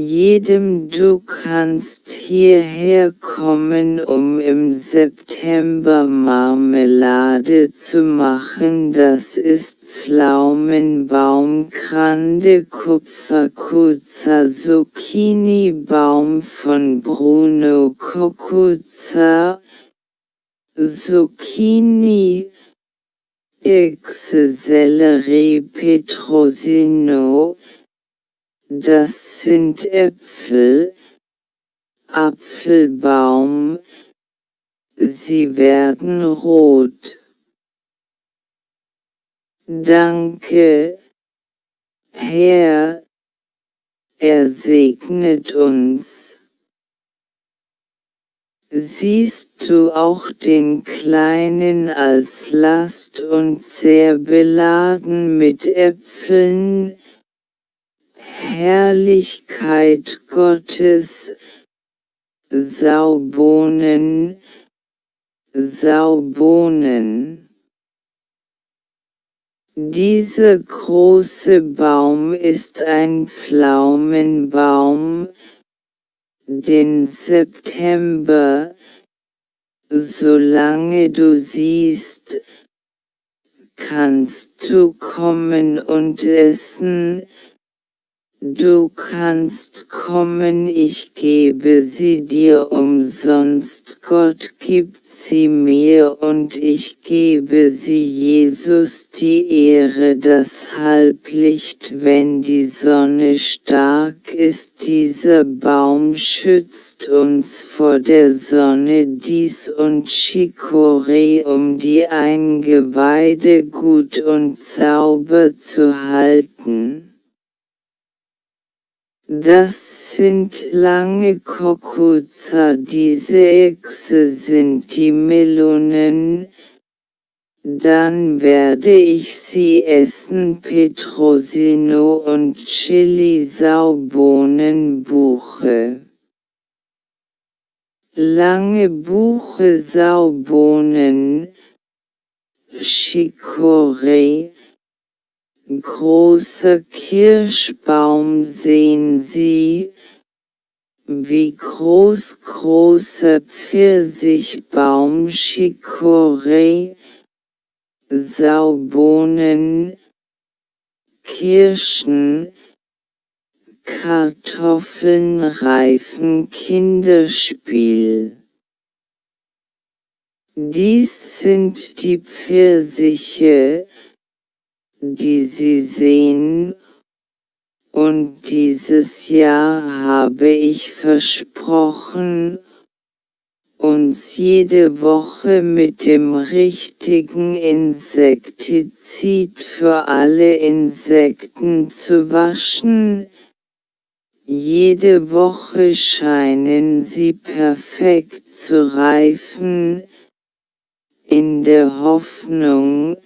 Jedem du kannst hierher kommen, um im September Marmelade zu machen. Das ist Pflaumenbaum, Grande Kupferkuza, Zucchini Baum von Bruno Kokuza, Zucchini, Exe Sellerie Petrosino, das sind Äpfel, Apfelbaum, sie werden rot. Danke, Herr, er segnet uns. Siehst du auch den Kleinen als Last und sehr beladen mit Äpfeln, Herrlichkeit Gottes, Saubohnen, Saubohnen. Dieser große Baum ist ein Pflaumenbaum, den September, solange du siehst, kannst du kommen und essen, Du kannst kommen, ich gebe sie dir umsonst, Gott gibt sie mir und ich gebe sie Jesus die Ehre, das Halblicht, wenn die Sonne stark ist, dieser Baum schützt uns vor der Sonne dies und Chicorée, um die Eingeweide gut und sauber zu halten. Das sind lange Kokuza, diese Echse sind die Melonen, dann werde ich sie essen Petrosino und Chili Saubohnenbuche. Lange Buche Saubohnen, Chicorée, großer Kirschbaum sehen Sie, wie groß großer Pfirsichbaum Chicorée, Saubohnen, Kirschen, Kartoffeln reifen Kinderspiel. Dies sind die Pfirsiche, die Sie sehen, und dieses Jahr habe ich versprochen, uns jede Woche mit dem richtigen Insektizid für alle Insekten zu waschen, jede Woche scheinen sie perfekt zu reifen, in der Hoffnung,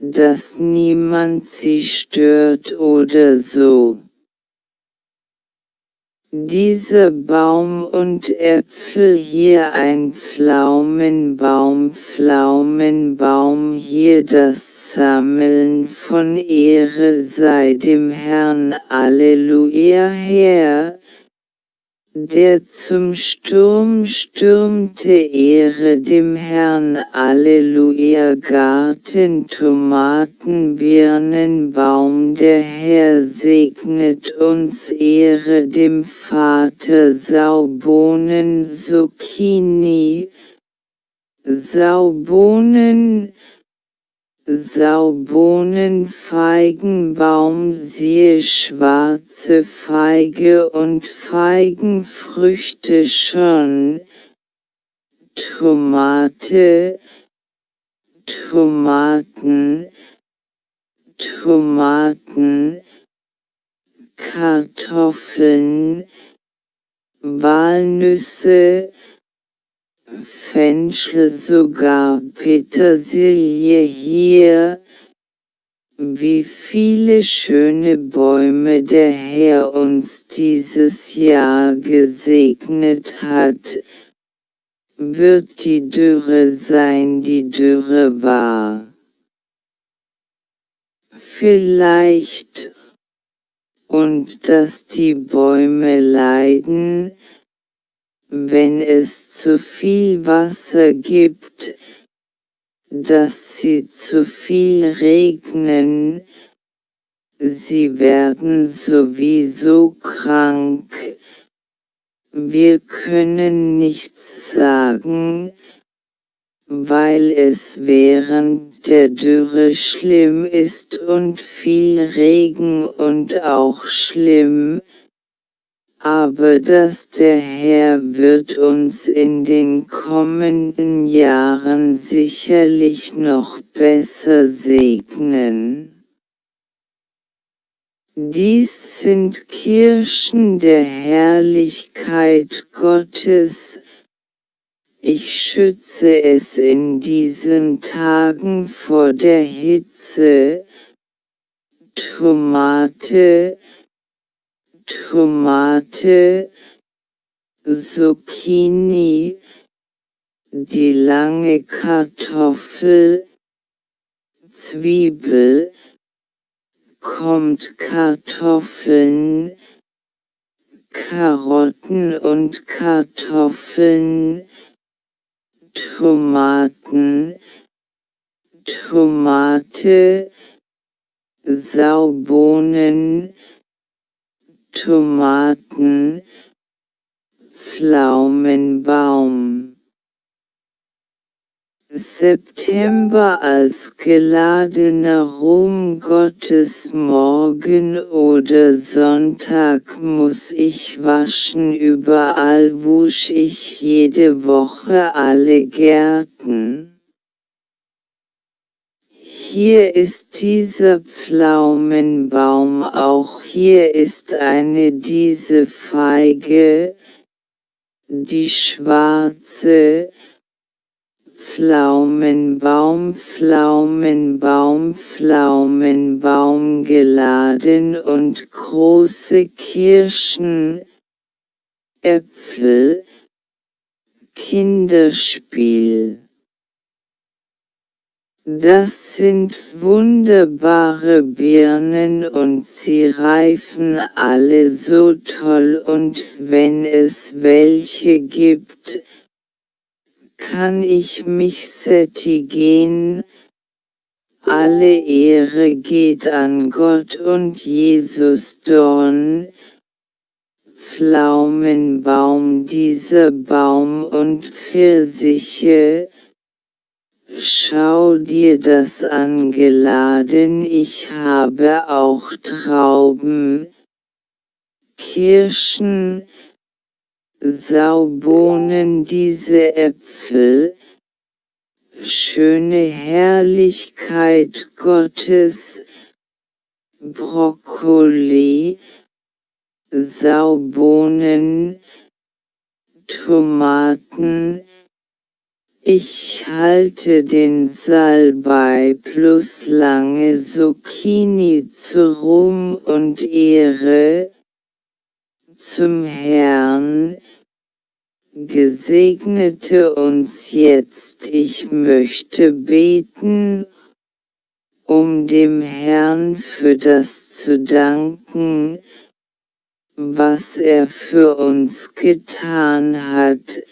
dass niemand sie stört oder so. Dieser Baum und Äpfel hier ein Pflaumenbaum, Pflaumenbaum hier das Sammeln von Ehre sei dem Herrn Alleluia Herr, der zum Sturm stürmte Ehre dem Herrn Alleluia Garten Tomaten Birnenbaum der Herr segnet uns Ehre dem Vater Saubohnen Zucchini Saubohnen Saubohnen Feigenbaum siehe schwarze Feige und Feigenfrüchte schon, Tomate, Tomaten, Tomaten, Kartoffeln, Walnüsse, Fenchel sogar. Petersilie hier, wie viele schöne Bäume der Herr uns dieses Jahr gesegnet hat, wird die Dürre sein, die Dürre war. Vielleicht, und dass die Bäume leiden, wenn es zu viel Wasser gibt, dass sie zu viel regnen, sie werden sowieso krank. Wir können nichts sagen, weil es während der Dürre schlimm ist und viel Regen und auch schlimm, aber dass der Herr wird uns in den kommenden Jahren sicherlich noch besser segnen. Dies sind Kirschen der Herrlichkeit Gottes, ich schütze es in diesen Tagen vor der Hitze, Tomate, Tomate, Zucchini, die lange Kartoffel, Zwiebel, kommt Kartoffeln, Karotten und Kartoffeln, Tomaten, Tomate, Saubohnen, Tomaten, Pflaumenbaum. September als geladener Ruhm Gottes morgen oder Sonntag muss ich waschen überall wusch ich jede Woche alle Gärten. Hier ist dieser Pflaumenbaum auch hier ist eine diese Feige, die schwarze, Pflaumenbaum Pflaumenbaum Pflaumenbaum geladen und große Kirschen, Äpfel, Kinderspiel. Das sind wunderbare Birnen und sie reifen alle so toll und wenn es welche gibt, kann ich mich sättigen, alle Ehre geht an Gott und Jesus Dorn, Pflaumenbaum dieser Baum und Pfirsiche, Schau dir das an geladen, ich habe auch Trauben, Kirschen, Saubohnen. Diese Äpfel, schöne Herrlichkeit Gottes, Brokkoli, Saubohnen, Tomaten, ich halte den Salbei plus lange Zucchini zu Ruhm und Ehre, zum Herrn, Gesegnete uns jetzt, ich möchte beten, um dem Herrn für das zu danken, was er für uns getan hat,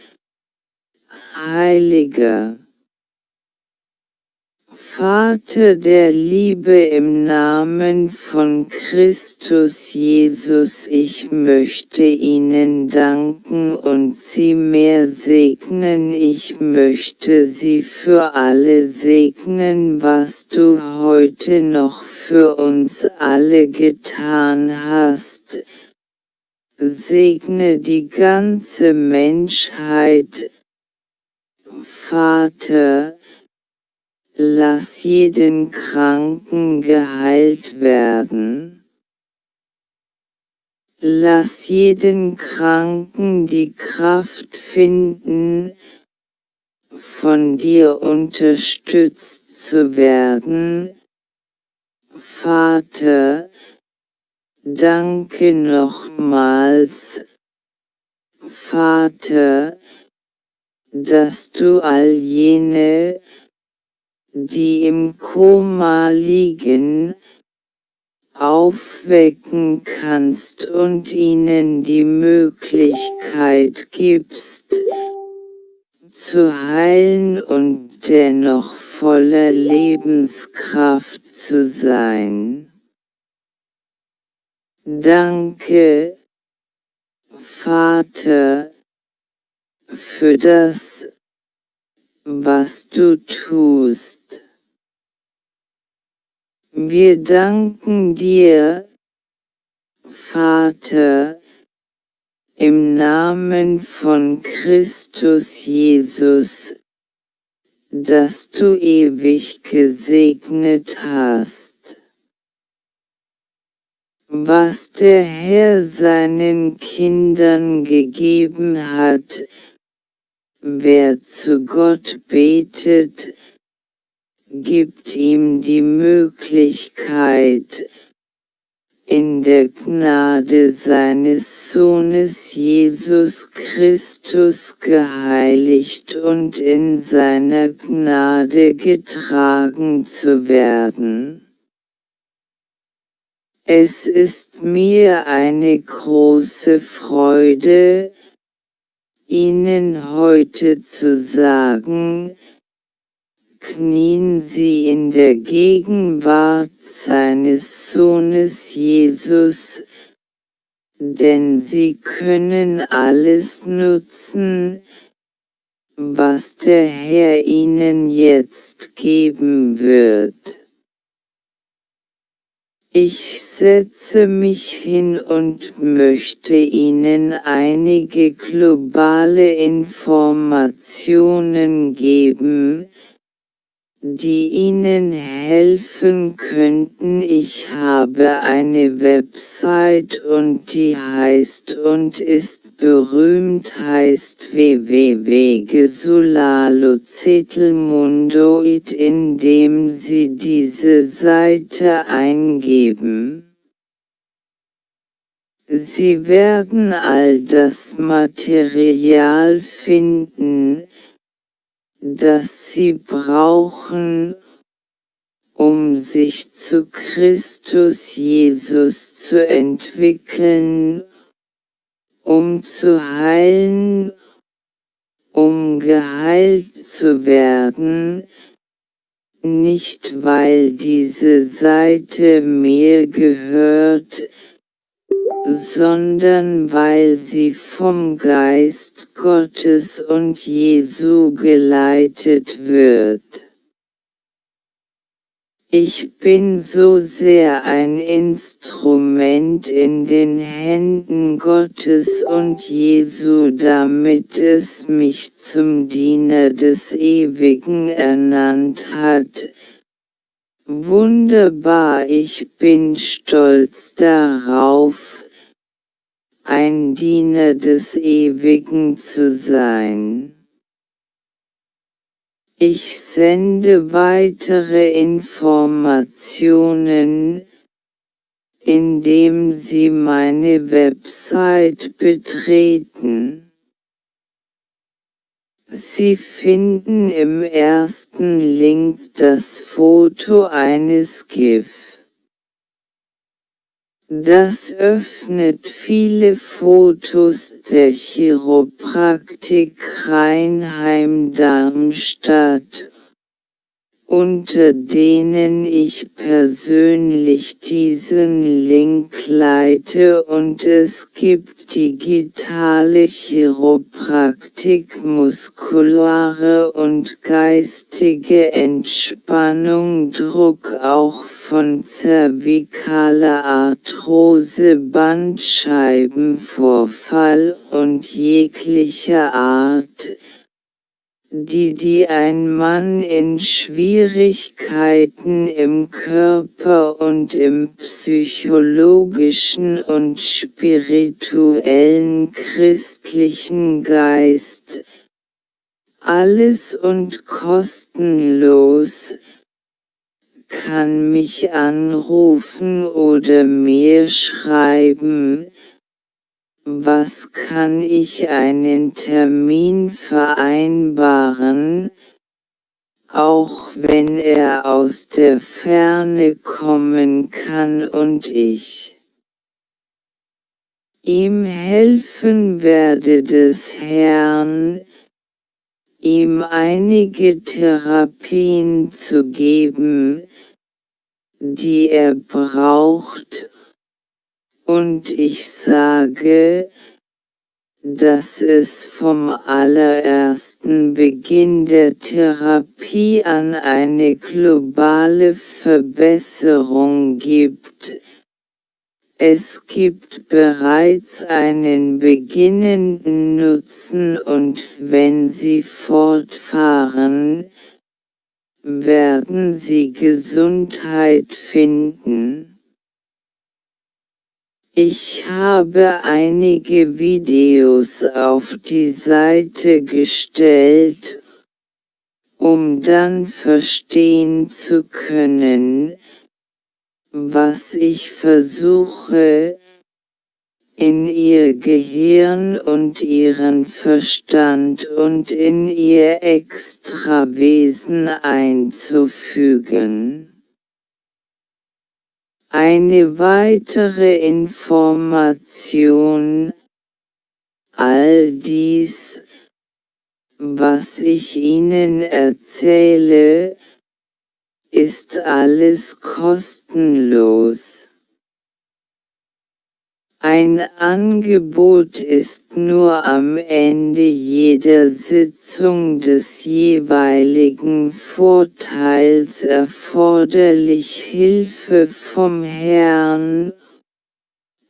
Heiliger. Vater der Liebe im Namen von Christus Jesus, ich möchte Ihnen danken und Sie mehr segnen, ich möchte Sie für alle segnen, was du heute noch für uns alle getan hast. Segne die ganze Menschheit, Vater, Lass jeden Kranken geheilt werden. Lass jeden Kranken die Kraft finden, von dir unterstützt zu werden. Vater, danke nochmals. Vater, dass du all jene, die im Koma liegen, aufwecken kannst und ihnen die Möglichkeit gibst, zu heilen und dennoch voller Lebenskraft zu sein. Danke, Vater, für das, was du tust. Wir danken dir, Vater, im Namen von Christus Jesus, dass du ewig gesegnet hast. Was der Herr seinen Kindern gegeben hat, Wer zu Gott betet, gibt ihm die Möglichkeit, in der Gnade seines Sohnes Jesus Christus geheiligt und in seiner Gnade getragen zu werden. Es ist mir eine große Freude, Ihnen heute zu sagen, knien Sie in der Gegenwart seines Sohnes Jesus, denn Sie können alles nutzen, was der Herr Ihnen jetzt geben wird. Ich setze mich hin und möchte Ihnen einige globale Informationen geben, die Ihnen helfen könnten. Ich habe eine Website und die heißt und ist berühmt heißt www.gesulalozetelmundoid indem Sie diese Seite eingeben. Sie werden all das Material finden, das sie brauchen, um sich zu Christus Jesus zu entwickeln, um zu heilen, um geheilt zu werden, nicht weil diese Seite mir gehört, sondern weil sie vom Geist Gottes und Jesu geleitet wird. Ich bin so sehr ein Instrument in den Händen Gottes und Jesu, damit es mich zum Diener des Ewigen ernannt hat, Wunderbar, ich bin stolz darauf, ein Diener des Ewigen zu sein. Ich sende weitere Informationen, indem Sie meine Website betreten. Sie finden im ersten Link das Foto eines GIF. Das öffnet viele Fotos der Chiropraktik Rheinheim-Darmstadt unter denen ich persönlich diesen Link leite und es gibt digitale Chiropraktik, muskulare und geistige Entspannung, Druck auch von zervikaler Arthrose, Bandscheibenvorfall und jeglicher Art, die die ein Mann in Schwierigkeiten im Körper und im psychologischen und spirituellen christlichen Geist, alles und kostenlos, kann mich anrufen oder mir schreiben, was kann ich einen Termin vereinbaren, auch wenn er aus der Ferne kommen kann und ich ihm helfen werde des Herrn, ihm einige Therapien zu geben, die er braucht, und ich sage, dass es vom allerersten Beginn der Therapie an eine globale Verbesserung gibt. Es gibt bereits einen beginnenden Nutzen und wenn Sie fortfahren, werden Sie Gesundheit finden. Ich habe einige Videos auf die Seite gestellt, um dann verstehen zu können, was ich versuche, in ihr Gehirn und ihren Verstand und in ihr Extrawesen einzufügen. Eine weitere Information, all dies, was ich Ihnen erzähle, ist alles kostenlos. Ein Angebot ist nur am Ende jeder Sitzung des jeweiligen Vorteils erforderlich Hilfe vom Herrn,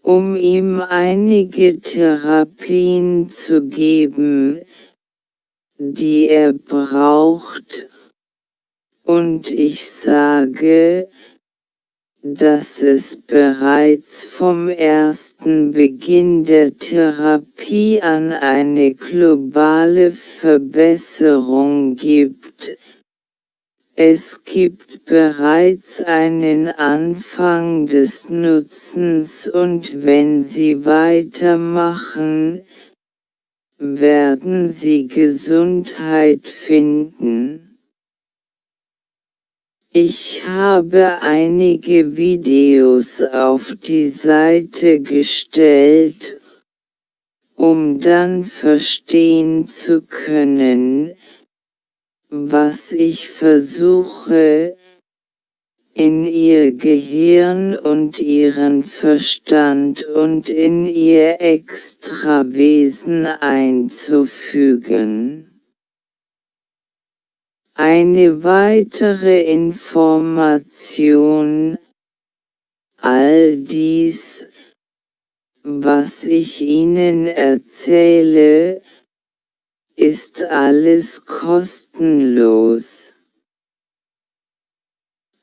um ihm einige Therapien zu geben, die er braucht, und ich sage, dass es bereits vom ersten Beginn der Therapie an eine globale Verbesserung gibt. Es gibt bereits einen Anfang des Nutzens und wenn Sie weitermachen, werden Sie Gesundheit finden. Ich habe einige Videos auf die Seite gestellt, um dann verstehen zu können, was ich versuche, in ihr Gehirn und ihren Verstand und in ihr Extrawesen einzufügen. Eine weitere Information, all dies, was ich Ihnen erzähle, ist alles kostenlos.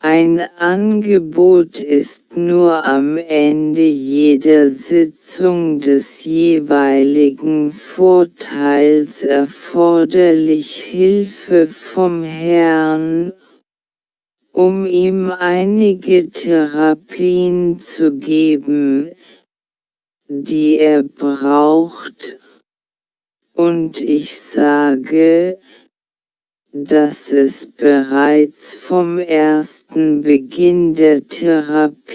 Ein Angebot ist nur am Ende jeder Sitzung des jeweiligen Vorteils erforderlich Hilfe vom Herrn, um ihm einige Therapien zu geben, die er braucht, und ich sage, dass es bereits vom ersten Beginn der Therapie